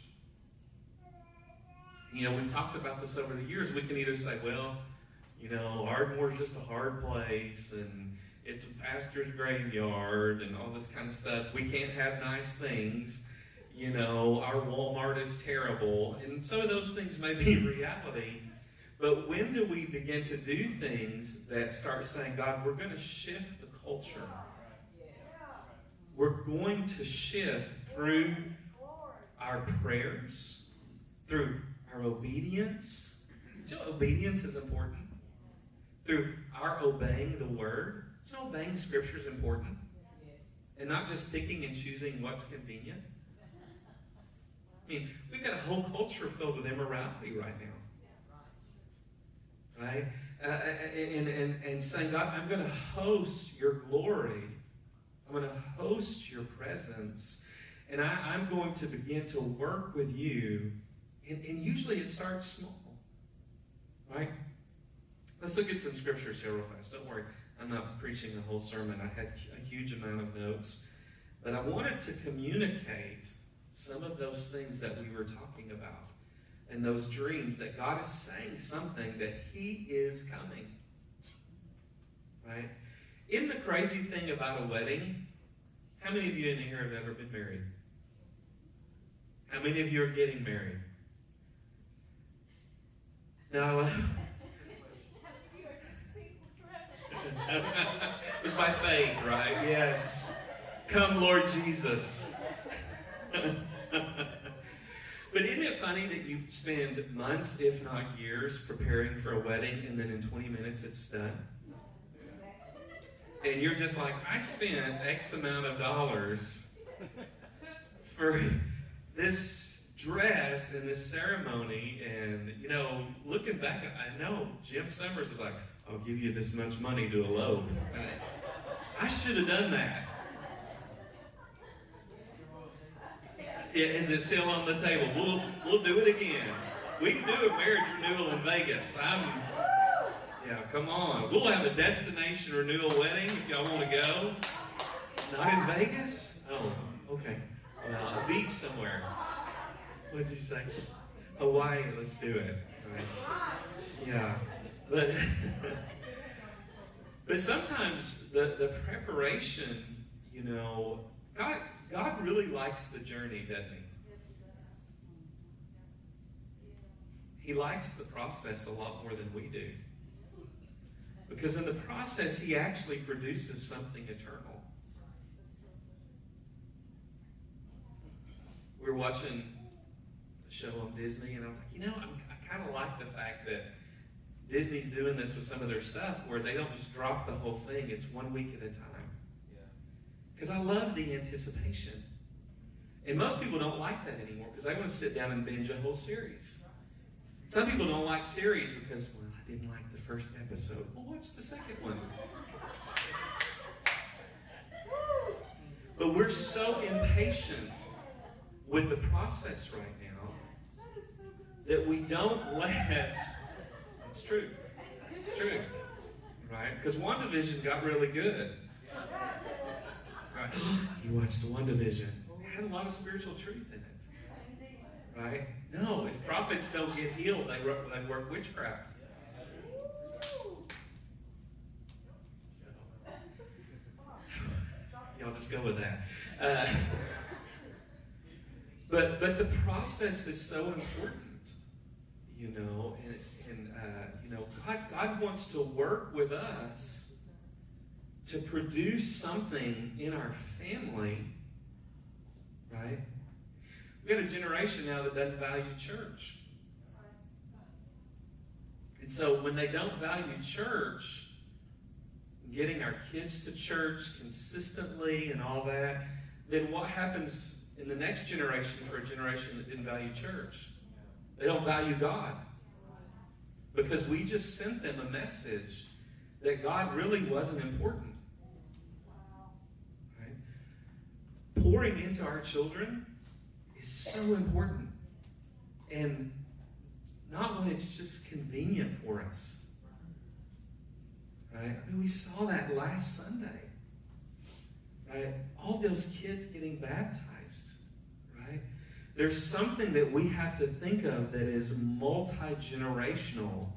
You know, we've talked about this over the years. We can either say, well, you know, Ardmore's just a hard place and it's a pastor's graveyard and all this kind of stuff. We can't have nice things. You know, our Walmart is terrible. And some of those things may be *laughs* reality. But when do we begin to do things that start saying, God, we're going to shift the culture? We're going to shift through our prayers, through our obedience. So obedience is important. Through our obeying the word. So obeying scripture is important. And not just picking and choosing what's convenient. I mean, we've got a whole culture filled with immorality right now right? Uh, and, and, and saying, God, I'm going to host your glory. I'm going to host your presence. And I, I'm going to begin to work with you. And, and usually it starts small, right? Let's look at some scriptures here real fast. Don't worry, I'm not preaching the whole sermon. I had a huge amount of notes. But I wanted to communicate some of those things that we were talking about and those dreams that God is saying something that He is coming. Right? Isn't the crazy thing about a wedding? How many of you in here have ever been married? How many of you are getting married? Now, *laughs* *laughs* it's by faith, right? Yes. Come, Lord Jesus. *laughs* But isn't it funny that you spend months, if not years, preparing for a wedding and then in 20 minutes it's done? And you're just like, I spent X amount of dollars for this dress and this ceremony. And, you know, looking back, I know Jim Summers was like, I'll give you this much money to elope. I should have done that. Is it still on the table? We'll, we'll do it again. We can do a marriage renewal in Vegas. I'm, yeah, come on. We'll have a destination renewal wedding if y'all want to go. Not in Vegas? Oh, okay. Well, a beach somewhere. What's he say? Hawaii, let's do it. Right. Yeah. But, *laughs* but sometimes the, the preparation, you know, God, God really likes the journey, doesn't he? He likes the process a lot more than we do. Because in the process, he actually produces something eternal. We were watching the show on Disney, and I was like, you know, I'm, I kind of like the fact that Disney's doing this with some of their stuff where they don't just drop the whole thing, it's one week at a time. Because I love the anticipation. And most people don't like that anymore because they want to sit down and binge a whole series. Some people don't like series because, well, I didn't like the first episode. Well, watch the second one. But we're so impatient with the process right now that we don't let. It's true. It's true. Right? Because WandaVision got really good. Right? *gasps* you watched the WandaVision. It had a lot of spiritual truth in it. Right? No, if prophets don't get healed, they work, they work witchcraft. Y'all just go with that. Uh, *laughs* but but the process is so important, you know, and, and uh, you know, God God wants to work with us to produce something in our family, right? We got a generation now that doesn't value church. And so when they don't value church, getting our kids to church consistently and all that, then what happens in the next generation for a generation that didn't value church? They don't value God. Because we just sent them a message that God really wasn't important. Right? Pouring into our children is so important. And not when it's just convenient for us. Right? I mean, we saw that last Sunday. Right? All those kids getting baptized. Right? there's something that we have to think of that is multi generational.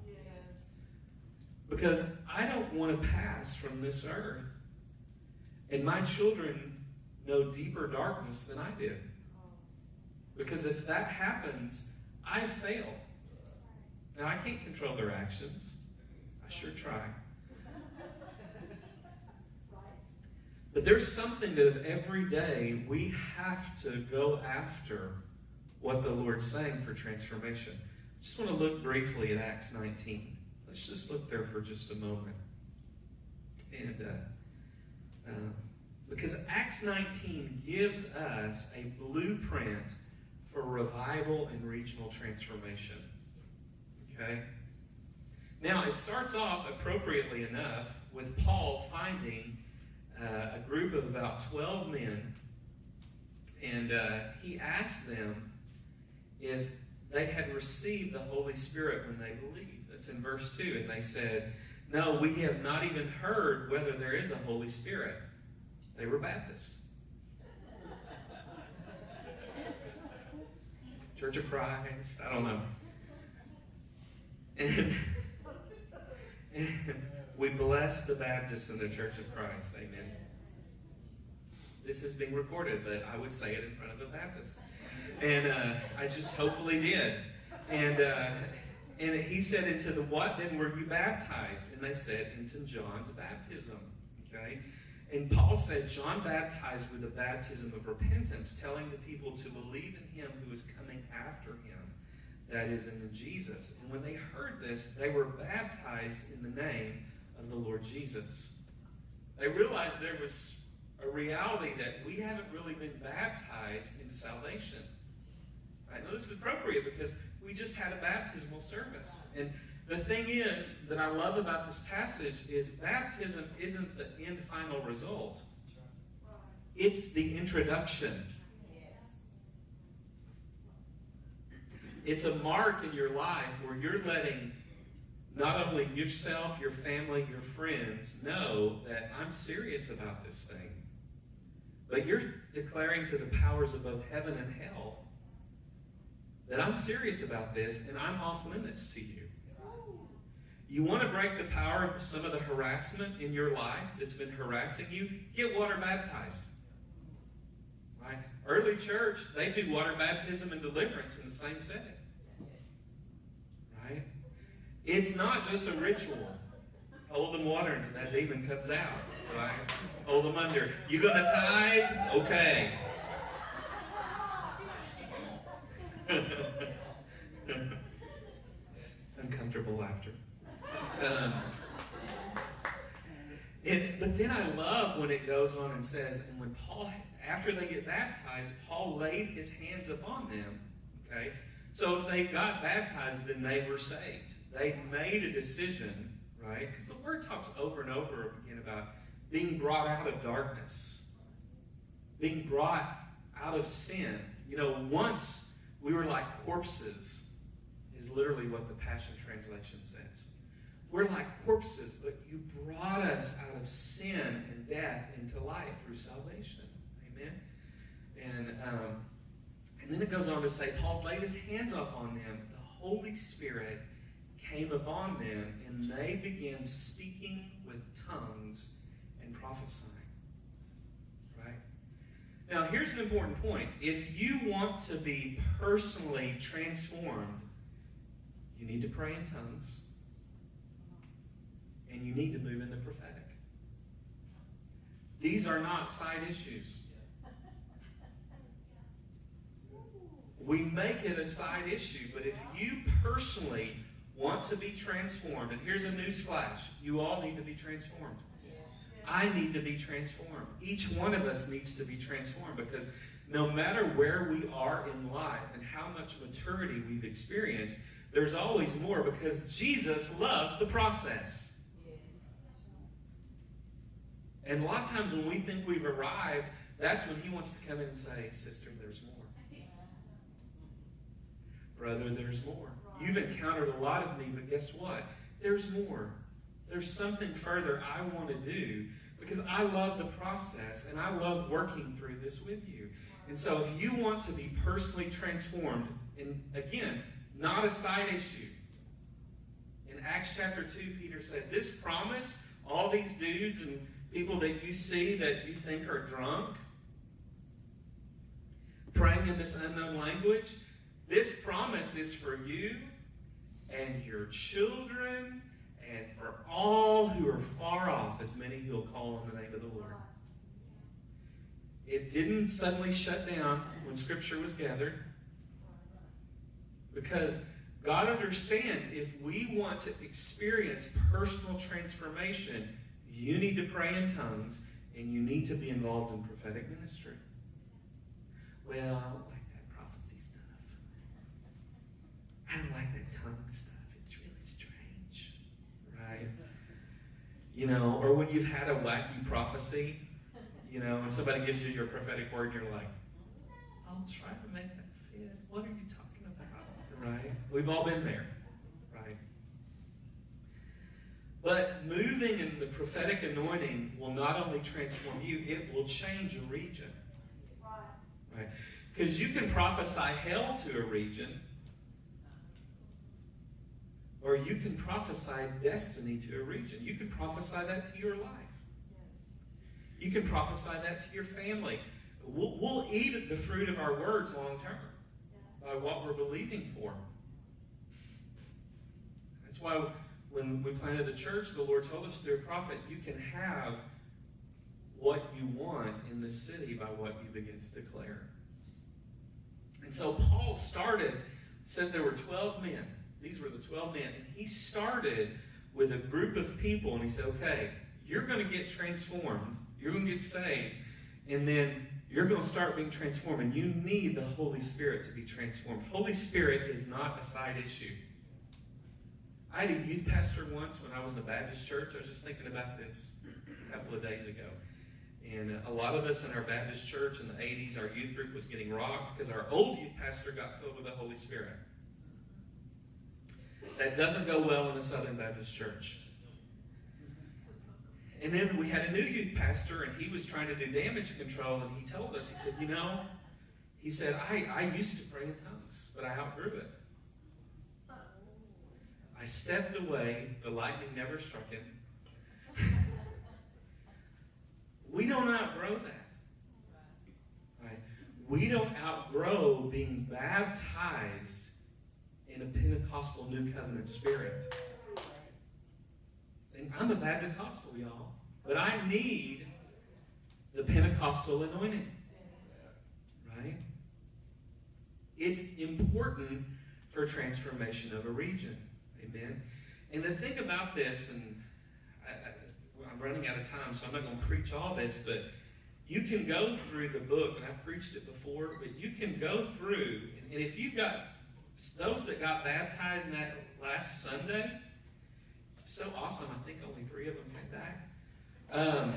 Because I don't want to pass from this earth. And my children know deeper darkness than I did. Oh. Because if that happens, I've failed. Now, I can't control their actions. I sure try. But there's something that every day we have to go after what the Lord's saying for transformation. I Just want to look briefly at Acts 19. Let's just look there for just a moment. And uh, uh, because Acts 19 gives us a blueprint for revival and regional transformation. Okay? Now, it starts off appropriately enough with Paul finding uh, a group of about 12 men, and uh, he asked them if they had received the Holy Spirit when they believed. That's in verse 2. And they said, No, we have not even heard whether there is a Holy Spirit. They were Baptists. Church of Christ, I don't know. And, *laughs* and we bless the Baptists and the Church of Christ. Amen. This is being recorded, but I would say it in front of a Baptist. And uh, I just hopefully did. And uh, and he said, Into the what then were you baptized? And they said, Into John's baptism. Okay? And Paul said, John baptized with the baptism of repentance, telling the people to believe in him who is coming after him, that is, in Jesus. And when they heard this, they were baptized in the name of the Lord Jesus. They realized there was a reality that we haven't really been baptized into salvation. Right? Now, this is appropriate because we just had a baptismal service. And the thing is that I love about this passage is baptism isn't the end final result. It's the introduction. It's a mark in your life where you're letting not only yourself, your family, your friends know that I'm serious about this thing, but you're declaring to the powers above heaven and hell that I'm serious about this and I'm off limits to you. You want to break the power of some of the harassment in your life that's been harassing you? Get water baptized. Right? Early church, they do water baptism and deliverance in the same setting. It's not just a ritual. Hold them water until that demon comes out. Right? Hold them under. You gonna tithe? Okay. *laughs* Uncomfortable laughter. Um, and, but then I love when it goes on and says, and when Paul, after they get baptized, Paul laid his hands upon them. Okay? So if they got baptized, then they were saved. They made a decision, right? Because the word talks over and over again about being brought out of darkness, being brought out of sin. You know, once we were like corpses, is literally what the Passion Translation says. We're like corpses, but you brought us out of sin and death into life through salvation. Amen. And um, and then it goes on to say, Paul laid his hands up on them. The Holy Spirit came upon them, and they began speaking with tongues and prophesying. Right? Now, here's an important point. If you want to be personally transformed, you need to pray in tongues and you need to move in the prophetic. These are not side issues. We make it a side issue, but if you personally want to be transformed, and here's a news flash you all need to be transformed. I need to be transformed. Each one of us needs to be transformed because no matter where we are in life and how much maturity we've experienced, there's always more because Jesus loves the process. And a lot of times when we think we've arrived, that's when he wants to come in and say, Sister, there's more. Brother, there's more. You've encountered a lot of me, but guess what? There's more. There's something further I want to do because I love the process and I love working through this with you. And so if you want to be personally transformed, and again, not a side issue. In Acts chapter 2, Peter said, This promise, all these dudes and people that you see that you think are drunk, praying in this unknown language, this promise is for you and your children and for all who are far off, as many who will call on the name of the Lord. It didn't suddenly shut down when Scripture was gathered because God understands if we want to experience personal transformation, you need to pray in tongues and you need to be involved in prophetic ministry. Well, I don't like that prophecy stuff. I don't like that tongue stuff. It's really strange. Right? You know, or when you've had a wacky prophecy, you know, and somebody gives you your prophetic word, you're like, I'll try to make that fit. What are you talking about? Right? We've all been there. Right? But moving in the prophetic anointing will not only transform you, it will change a region. Right? Because you can prophesy hell to a region, or you can prophesy destiny to a region. You can prophesy that to your life. You can prophesy that to your family. We'll, we'll eat the fruit of our words long term by what we're believing for. That's why when we planted the church, the Lord told us through a prophet, you can have what you want in the city by what you begin to declare. And so Paul started, says there were 12 men. These were the 12 men. And he started with a group of people and he said, okay, you're going to get transformed. You're going to get saved. And then you're going to start being transformed. And you need the Holy Spirit to be transformed. Holy Spirit is not a side issue. I had a youth pastor once when I was in a Baptist church. I was just thinking about this a couple of days ago. And uh, a lot of us in our Baptist church in the 80s, our youth group was getting rocked because our old youth pastor got filled with the Holy Spirit. That doesn't go well in a Southern Baptist church. And then we had a new youth pastor, and he was trying to do damage control, and he told us, he said, You know, he said, I, I used to pray in tongues, but I outgrew it. I stepped away, the lightning never struck him. *laughs* We don't outgrow that. Right? We don't outgrow being baptized in a Pentecostal New Covenant spirit. And I'm a Baptist-costal, y'all. But I need the Pentecostal anointing. Right? It's important for transformation of a region. Amen. And the thing about this, and I, I'm running out of time, so I'm not going to preach all this, but you can go through the book, and I've preached it before, but you can go through, and if you've got those that got baptized in that last Sunday, so awesome. I think only three of them came back. Um,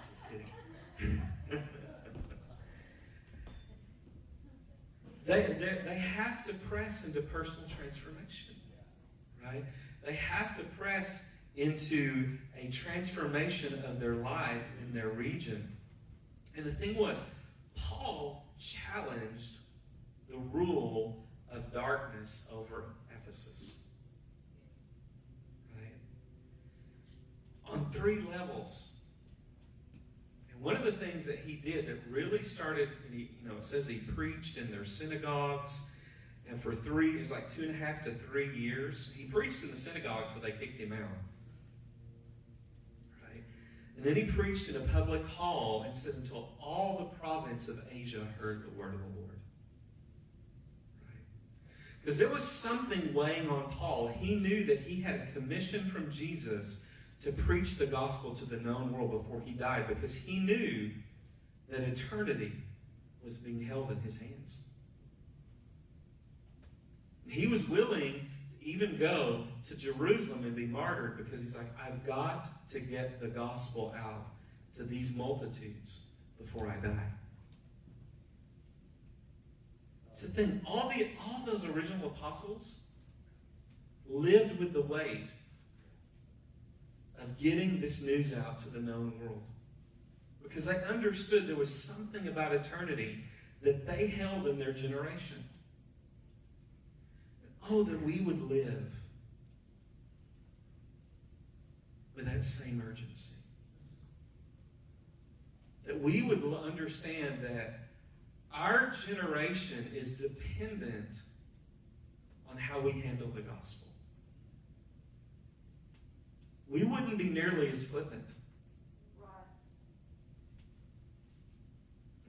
just kidding. *laughs* they, they, they have to press into personal transformation, right? They have to press into a transformation of their life in their region. And the thing was, Paul challenged the rule of darkness over Ephesus. Right? On three levels. And one of the things that he did that really started, he, you know, it says he preached in their synagogues. And for three, it was like two and a half to three years. He preached in the synagogue until they kicked him out. Right? And then he preached in a public hall and says until all the province of Asia heard the word of the Lord. Because there was something weighing on Paul. He knew that he had a commission from Jesus to preach the gospel to the known world before he died because he knew that eternity was being held in his hands. He was willing to even go to Jerusalem and be martyred because he's like, I've got to get the gospel out to these multitudes before I die. It's the thing. All the all those original apostles lived with the weight of getting this news out to the known world. because they understood there was something about eternity that they held in their generation. Oh, that we would live with that same urgency. That we would understand that our generation is dependent on how we handle the gospel. We wouldn't be nearly as flippant.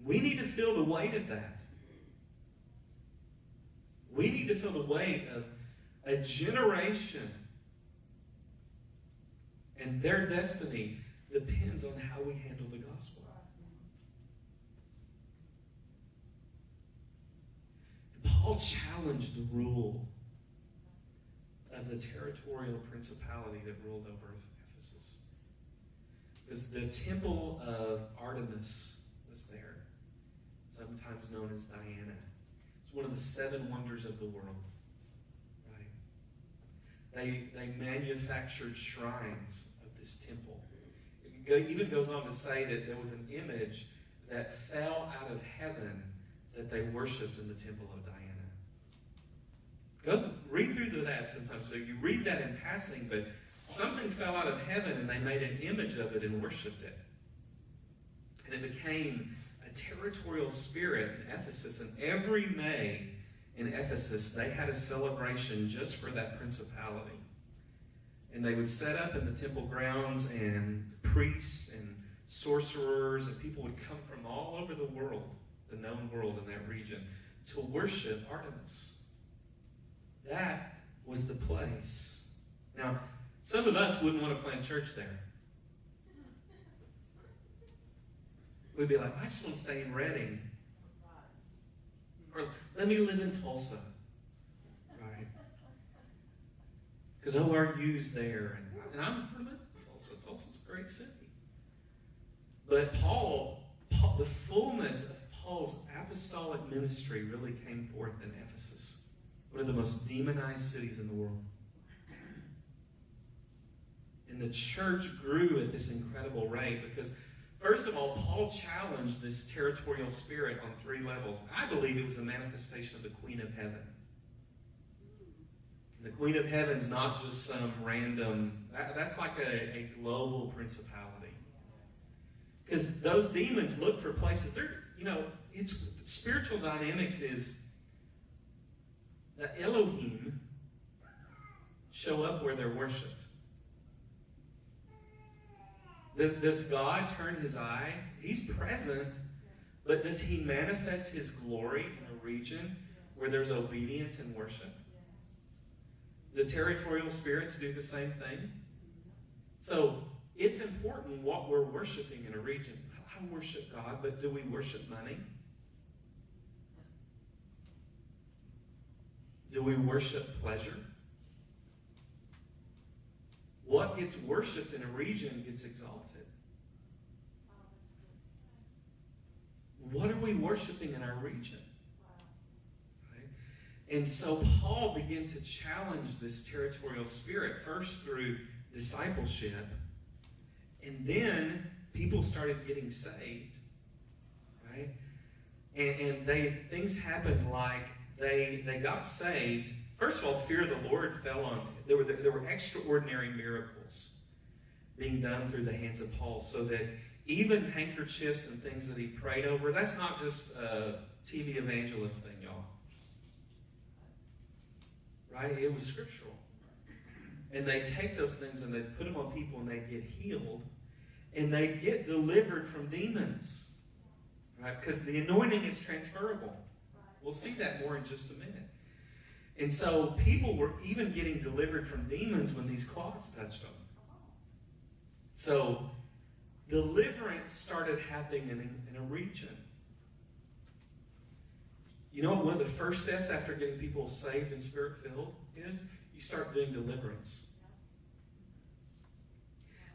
We need to feel the weight of that. We need to feel the weight of a generation and their destiny depends on how we handle the gospel. And Paul challenged the rule of the territorial principality that ruled over Ephesus. Because the temple of Artemis was there, sometimes known as Diana. It's one of the seven wonders of the world. Right? They, they manufactured shrines of this temple. It even goes on to say that there was an image that fell out of heaven that they worshipped in the temple of Diana. Go read through that sometimes. So you read that in passing, but something fell out of heaven and they made an image of it and worshipped it. And it became a territorial spirit in Ephesus. And every May in Ephesus, they had a celebration just for that principality. And they would set up in the temple grounds, and priests and sorcerers and people would come from all over the world, the known world in that region, to worship Artemis. That was the place. Now, some of us wouldn't want to plant church there. We'd be like, I just want to stay in Redding. Or let me live in Tulsa. Right? Because ORU's there, and, and I'm from Tulsa. Tulsa's a great city. But Paul, Paul, the fullness of Paul's apostolic ministry really came forth in Ephesus, one of the most demonized cities in the world. And the church grew at this incredible rate because, first of all, Paul challenged this territorial spirit on three levels. I believe it was a manifestation of the Queen of Heaven. The Queen of Heaven's not just some random, that, that's like a, a global principality. Because those demons look for places, they're, you know, it's spiritual dynamics is that Elohim show up where they're worshipped. Does God turn his eye? He's present, but does he manifest his glory in a region where there's obedience and worship? The territorial spirits do the same thing. So it's important what we're worshiping in a region. I worship God, but do we worship money? Do we worship pleasure? What gets worshipped in a region gets exalted. What are we worshiping in our region? And so Paul began to challenge this territorial spirit first through discipleship, and then people started getting saved. Right? And, and they things happened like they they got saved. First of all, fear of the Lord fell on there were there were extraordinary miracles being done through the hands of Paul, so that even handkerchiefs and things that he prayed over, that's not just a TV evangelist thing, y'all. Right? It was scriptural. And they take those things and they put them on people and they get healed. And they get delivered from demons. Right? Because the anointing is transferable. We'll see that more in just a minute. And so people were even getting delivered from demons when these cloths touched them. So deliverance started happening in, in a region. You know one of the first steps after getting people saved and spirit filled is? You start doing deliverance.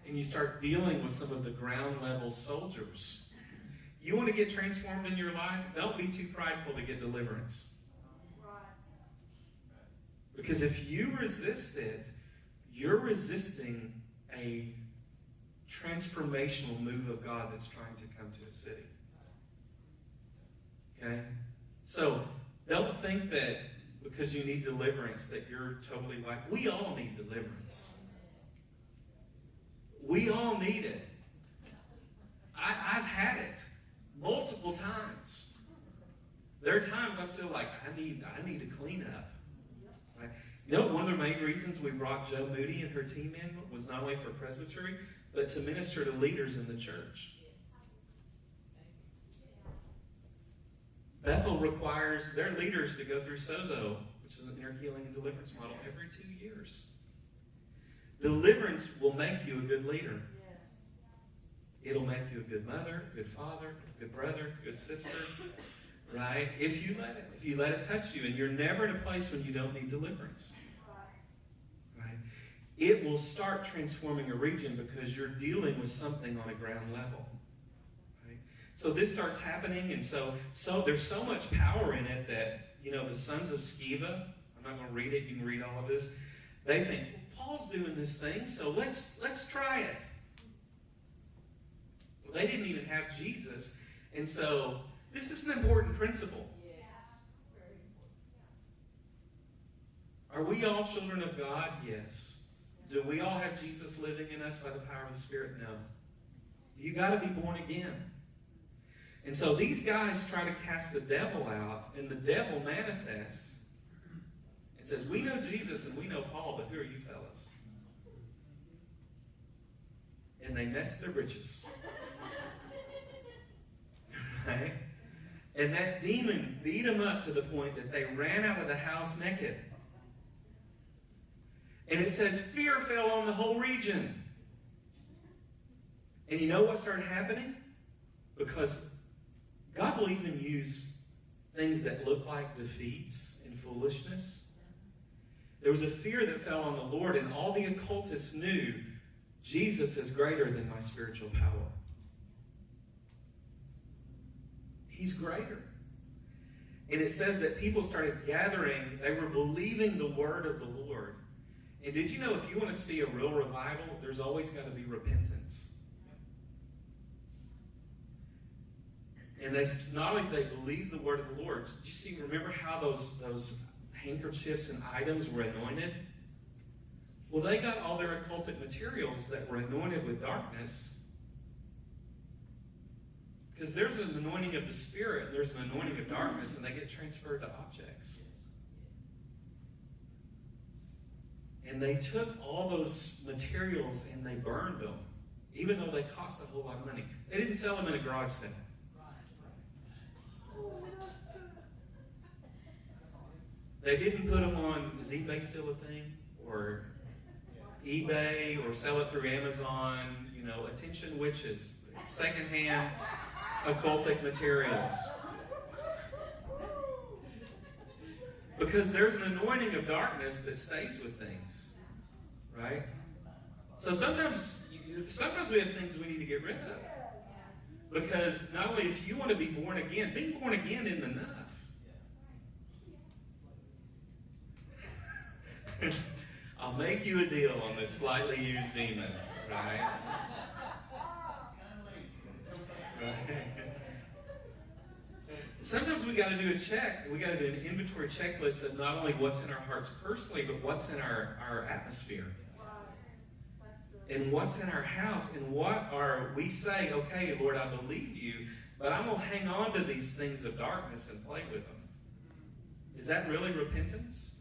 And you start dealing with some of the ground level soldiers. You want to get transformed in your life? Don't be too prideful to get deliverance. Because if you resist it, you're resisting a transformational move of God that's trying to come to a city. Okay? So don't think that because you need deliverance that you're totally like we all need deliverance. We all need it. I, I've had it multiple times. There are times I'm still like, I need, I need to clean up. Right? You know, one of the main reasons we brought Joe Moody and her team in was not only for presbytery, but to minister to leaders in the church. Bethel requires their leaders to go through SOZO, which is an inner healing and deliverance model, every two years. Deliverance will make you a good leader. It'll make you a good mother, good father, good brother, good sister, right? If you let it, if you let it touch you, and you're never in a place when you don't need deliverance, right? It will start transforming a region because you're dealing with something on a ground level. Right? So this starts happening, and so so there's so much power in it that you know the sons of Sceva. I'm not going to read it. You can read all of this. They think well, Paul's doing this thing, so let's let's try it. They didn't even have Jesus, and so this is an important principle. Are we all children of God? Yes. Do we all have Jesus living in us by the power of the Spirit? No. You got to be born again. And so these guys try to cast the devil out, and the devil manifests and says, We know Jesus and we know Paul, but who are you fellas? And they mess their britches. Right? And that demon beat them up to the point that they ran out of the house naked. And it says fear fell on the whole region. And you know what started happening? Because God will even use things that look like defeats and foolishness. There was a fear that fell on the Lord, and all the occultists knew Jesus is greater than my spiritual power. He's greater. And it says that people started gathering, they were believing the word of the Lord. And did you know if you want to see a real revival, there's always got to be repentance. And they not only they believed the word of the Lord, did you see, remember how those, those handkerchiefs and items were anointed? Well, they got all their occultic materials that were anointed with darkness. Because there's an anointing of the Spirit, there's an anointing of darkness, and they get transferred to objects. And they took all those materials and they burned them, even though they cost a whole lot of money. They didn't sell them in a garage sale. They didn't put them on, is eBay still a thing? Or eBay, or sell it through Amazon, you know, attention witches, secondhand occultic materials. Because there's an anointing of darkness that stays with things, right? So sometimes, sometimes we have things we need to get rid of. Because not only if you want to be born again, being born again isn't enough. *laughs* I'll make you a deal on this slightly used demon, right? Sometimes we got to do a check. We got to do an inventory checklist of not only what's in our hearts personally, but what's in our, our atmosphere. And what's in our house, and what are we saying, okay, Lord, I believe you, but I'm going to hang on to these things of darkness and play with them. Is that really repentance?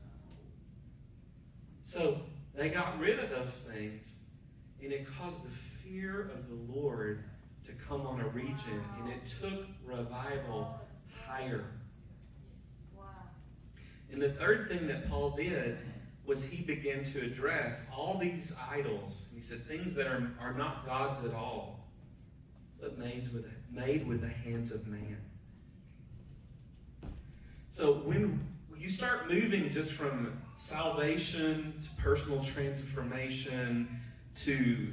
So they got rid of those things, and it caused the fear of the Lord to come on a region, and it took revival higher. And the third thing that Paul did was he began to address all these idols. He said things that are, are not gods at all, but made with, made with the hands of man. So when you start moving just from salvation to personal transformation to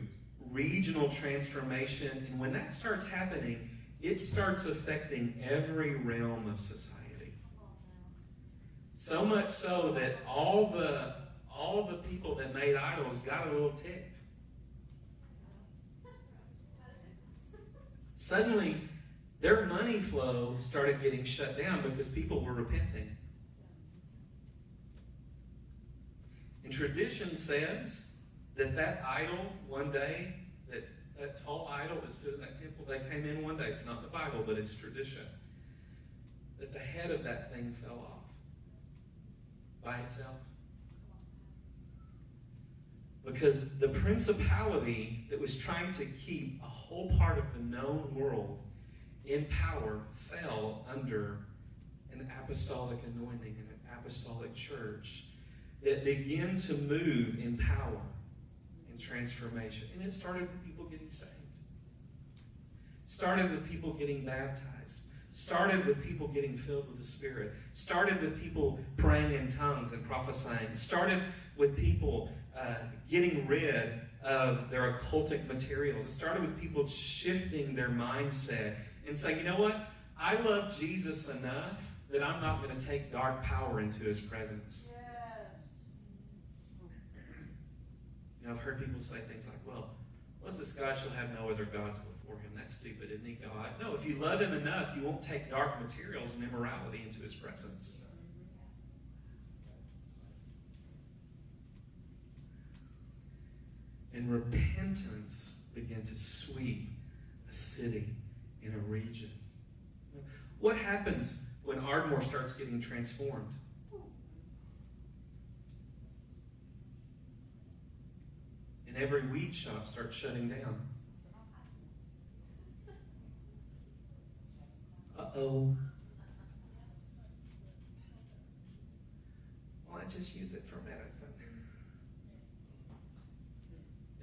regional transformation, and when that starts happening, it starts affecting every realm of society. So much so that all the all the people that made idols got a little ticked. suddenly their money flow started getting shut down because people were repenting. And tradition says that that idol one day, that, that tall idol that stood in that temple, they came in one day. It's not the Bible, but it's tradition. That the head of that thing fell off by itself. Because the principality that was trying to keep a whole part of the known world in power fell under an apostolic anointing and an apostolic church that began to move in power and transformation. And it started with people getting saved. Started with people getting baptized. Started with people getting filled with the Spirit. Started with people praying in tongues and prophesying. Started with people uh, getting rid of their occultic materials. It started with people shifting their mindset and saying, you know what? I love Jesus enough that I'm not going to take dark power into his presence. You know, I've heard people say things like, well, what's this God shall have no other gods before him? That's stupid, isn't he, God? No, if you love him enough, you won't take dark materials and immorality into his presence. And repentance began to sweep a city in a region. What happens when Ardmore starts getting transformed? And every weed shop starts shutting down. Uh oh. Well, I just use it for medicine.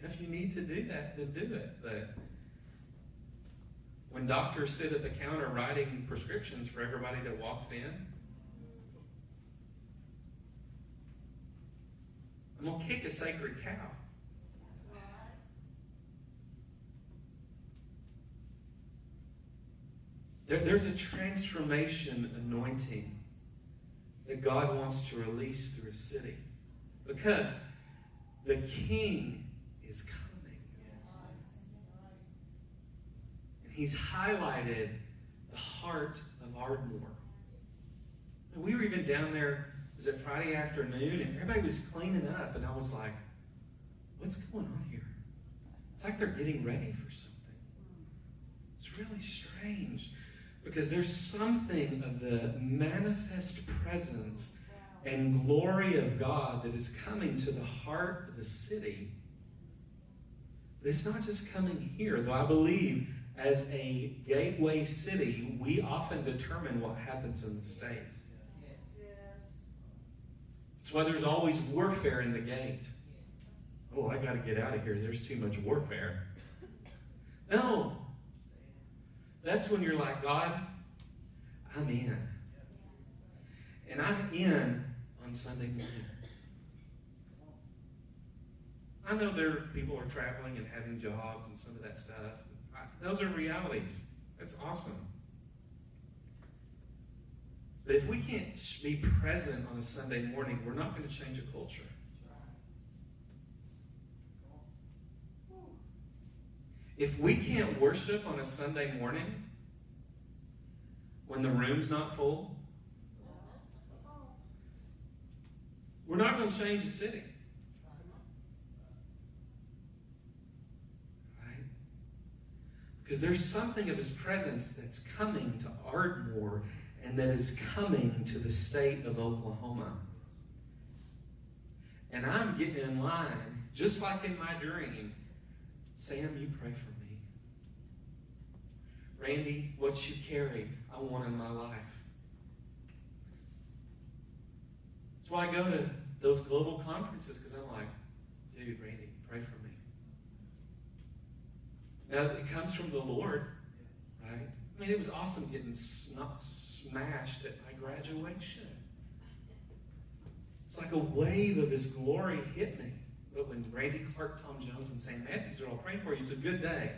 If you need to do that, then do it. But when doctors sit at the counter writing prescriptions for everybody that walks in, I'm going to kick a sacred cow. There, there's a transformation anointing that God wants to release through a city. Because the king is coming. And he's highlighted the heart of Ardmore. And we were even down there, was it Friday afternoon, and everybody was cleaning up, and I was like, what's going on here? It's like they're getting ready for something. It's really strange because there's something of the manifest presence and glory of God that is coming to the heart of the city. But it's not just coming here, though I believe as a gateway city, we often determine what happens in the state. That's why there's always warfare in the gate. Oh, I got to get out of here. There's too much warfare. No. That's when you're like, God, I'm in. And I'm in on Sunday morning. I know there people are traveling and having jobs and some of that stuff. I, those are realities. That's awesome. But if we can't be present on a Sunday morning, we're not going to change a culture. If we can't worship on a Sunday morning when the room's not full, we're not going to change the city. Right? Because there's something of his presence that's coming to Ardmore and that is coming to the state of Oklahoma. And I'm getting in line, just like in my dream. Sam, you pray for me. Randy, what you carry, I want in my life. That's why I go to those global conferences because I'm like, dude, Randy, pray for me. Now, it comes from the Lord, right? I mean, it was awesome getting smashed at my graduation. It's like a wave of His glory hit me. But when Randy Clark, Tom Jones, and St. Matthews are all praying for you, it's a good day.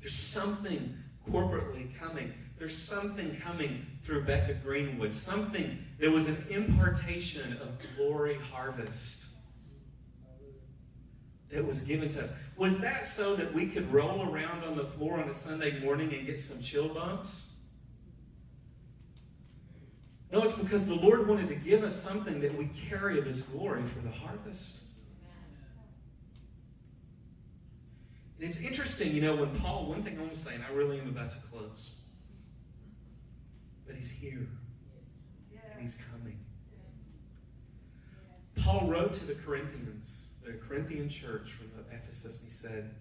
There's something corporately coming. There's something coming through Becca Greenwood. Something, there was an impartation of glory harvest. that was given to us. Was that so that we could roll around on the floor on a Sunday morning and get some chill bumps? No, it's because the Lord wanted to give us something that we carry of His glory for the harvest. And it's interesting, you know, when Paul, one thing I want to say, and I really am about to close, but he's here and he's coming. Paul wrote to the Corinthians, the Corinthian church from Ephesus, and he said,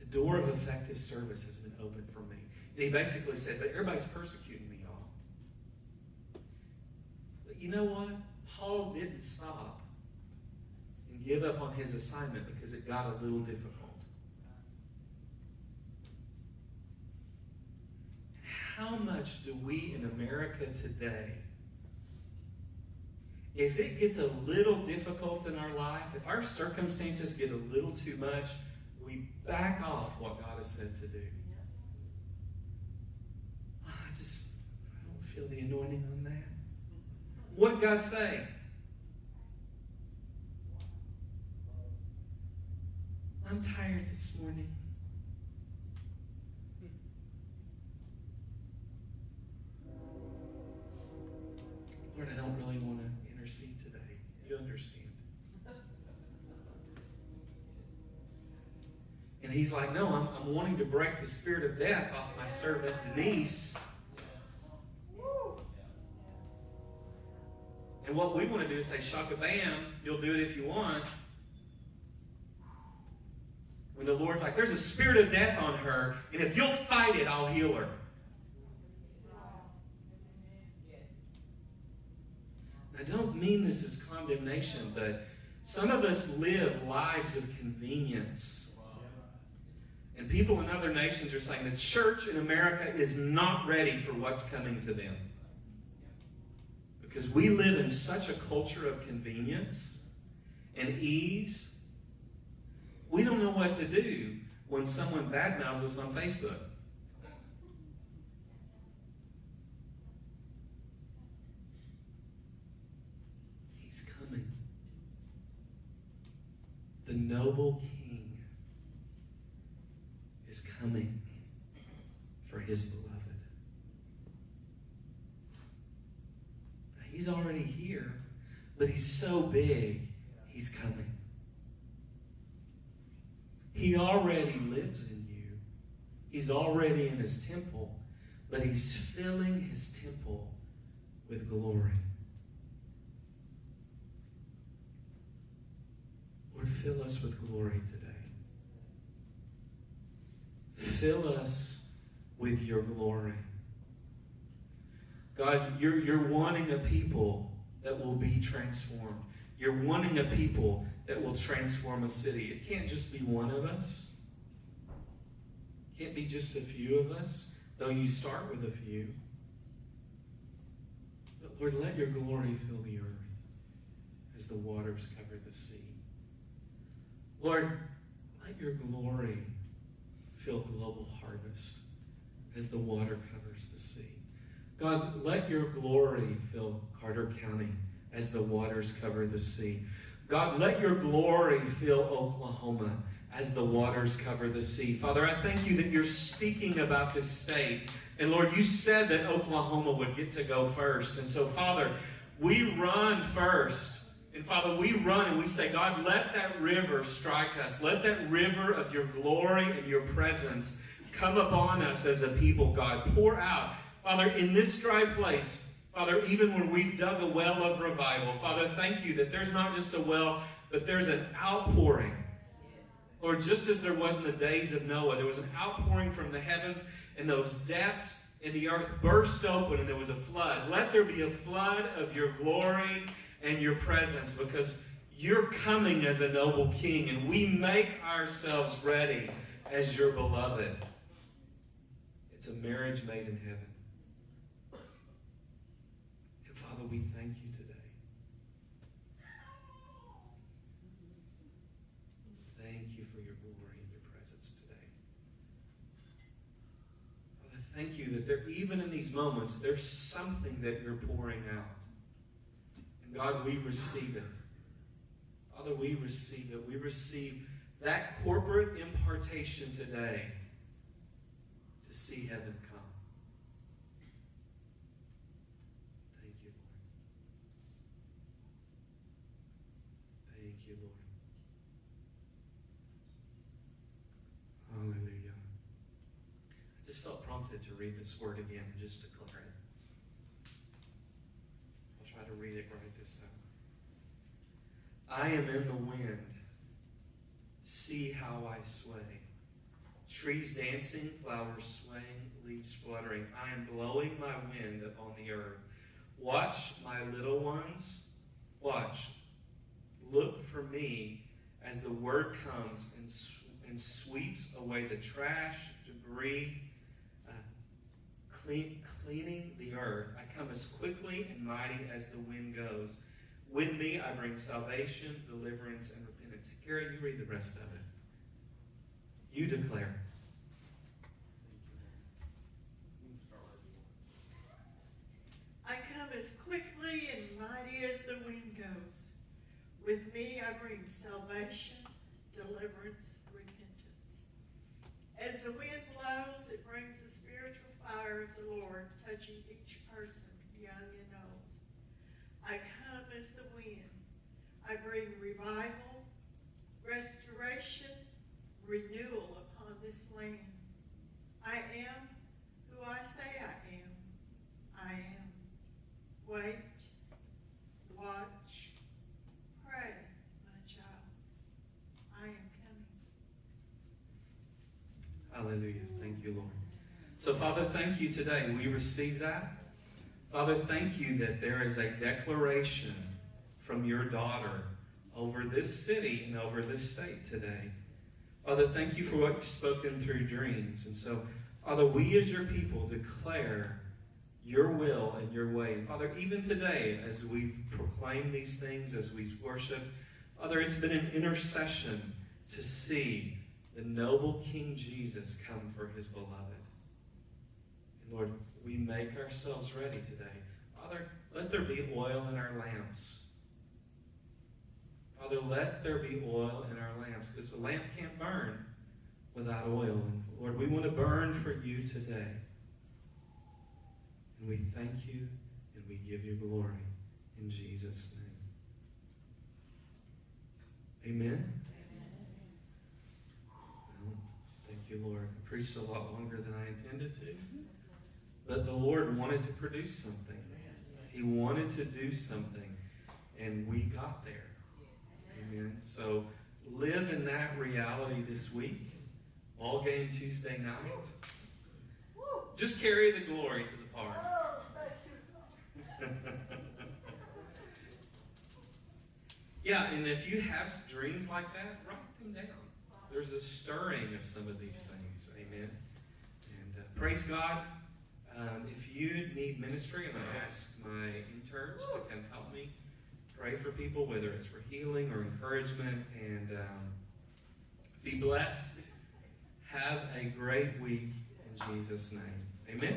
A door of effective service has been opened for me. And he basically said, But everybody's persecuting me, you know what? Paul didn't stop and give up on his assignment because it got a little difficult. How much do we in America today if it gets a little difficult in our life, if our circumstances get a little too much, we back off what God has said to do. Ah, I just I don't feel the anointing on that. What did God say? I'm tired this morning. Lord, I don't really want to intercede today. You understand. And he's like, No, I'm, I'm wanting to break the spirit of death off my servant Denise. And what we want to do is say, Shaka Bam, you'll do it if you want. When the Lord's like, There's a spirit of death on her, and if you'll fight it, I'll heal her. I don't mean this as condemnation, but some of us live lives of convenience. And people in other nations are saying the church in America is not ready for what's coming to them. Because we live in such a culture of convenience and ease. We don't know what to do when someone badmouths us on Facebook. He's coming. The noble king is coming for his. Now, he's already here, but he's so big, he's coming. He already lives in you. He's already in his temple, but he's filling his temple with glory. Lord, fill us with glory today. Fill us with your glory. God, you're, you're wanting a people that will be transformed. You're wanting a people that will transform a city. It can't just be one of us. It can't be just a few of us, though you start with a few. But Lord, let your glory fill the earth as the waters cover the sea. Lord, let your glory fill global harvest as the water covers the sea. God, let your glory fill Carter County as the waters cover the sea. God, let your glory fill Oklahoma as the waters cover the sea. Father, I thank you that you're speaking about this state. And Lord, you said that Oklahoma would get to go first. And so, Father, we run first. And Father, we run and we say, God, let that river strike us. Let that river of your glory and your presence come upon us as a people, God. Pour out. Father, in this dry place, Father, even when we've dug a well of revival, Father, thank you that there's not just a well, but there's an outpouring. Lord, just as there was in the days of Noah, there was an outpouring from the heavens, and those depths in the earth burst open, and there was a flood. Let there be a flood of your glory and your presence, because you're coming as a noble king, and we make ourselves ready as your beloved. It's a marriage made in heaven. And Father, we thank you today. Thank you for your glory and your presence today. Father, thank you that there, even in these moments, there's something that you're pouring out. And God, we receive it. Father, we receive it. We receive that corporate impartation today to see heaven come. Thank you, Lord. Thank you, Lord. Hallelujah. I just felt prompted to read this word again and just declare it. I'll try to read it right this time. I am in the wind. See how I sway. Trees dancing, flowers swaying, leaves fluttering. I am blowing my wind upon the earth. Watch, my little ones. Watch. Look for me as the word comes and, sw- and sweeps away the trash, debris, clean, cleaning the earth. I come as quickly and mighty as the wind goes. With me, I bring salvation, deliverance, and repentance. Gary, you read the rest of it. You declare. I come as quickly and mighty as the wind goes. With me I bring salvation, deliverance, repentance. As the wind blows, it brings the spiritual fire of the Lord touching each person, young and old. I come as the wind. I bring revival, restoration, renewal upon this land. I am who I say I am. I am. Wait, watch, pray, my child. I am coming. Hallelujah. Thank you, Lord. So, Father, thank you today. We receive that. Father, thank you that there is a declaration from your daughter over this city and over this state today. Father, thank you for what you've spoken through dreams. And so, Father, we as your people declare your will and your way. Father, even today, as we've proclaimed these things, as we've worshiped, Father, it's been an intercession to see the noble King Jesus come for his beloved. Lord, we make ourselves ready today. Father, let there be oil in our lamps. Father, let there be oil in our lamps because the lamp can't burn without oil. And Lord, we want to burn for you today. And we thank you and we give you glory in Jesus' name. Amen. Well, thank you, Lord. I preached a lot longer than I intended to. But the Lord wanted to produce something. He wanted to do something. And we got there. Amen. So live in that reality this week. Ball game Tuesday night. Just carry the glory to the park. *laughs* yeah, and if you have dreams like that, write them down. There's a stirring of some of these things. Amen. And uh, praise God. Um, if you need ministry, I'm going to ask my interns to come help me pray for people, whether it's for healing or encouragement. And um, be blessed. Have a great week in Jesus' name. Amen.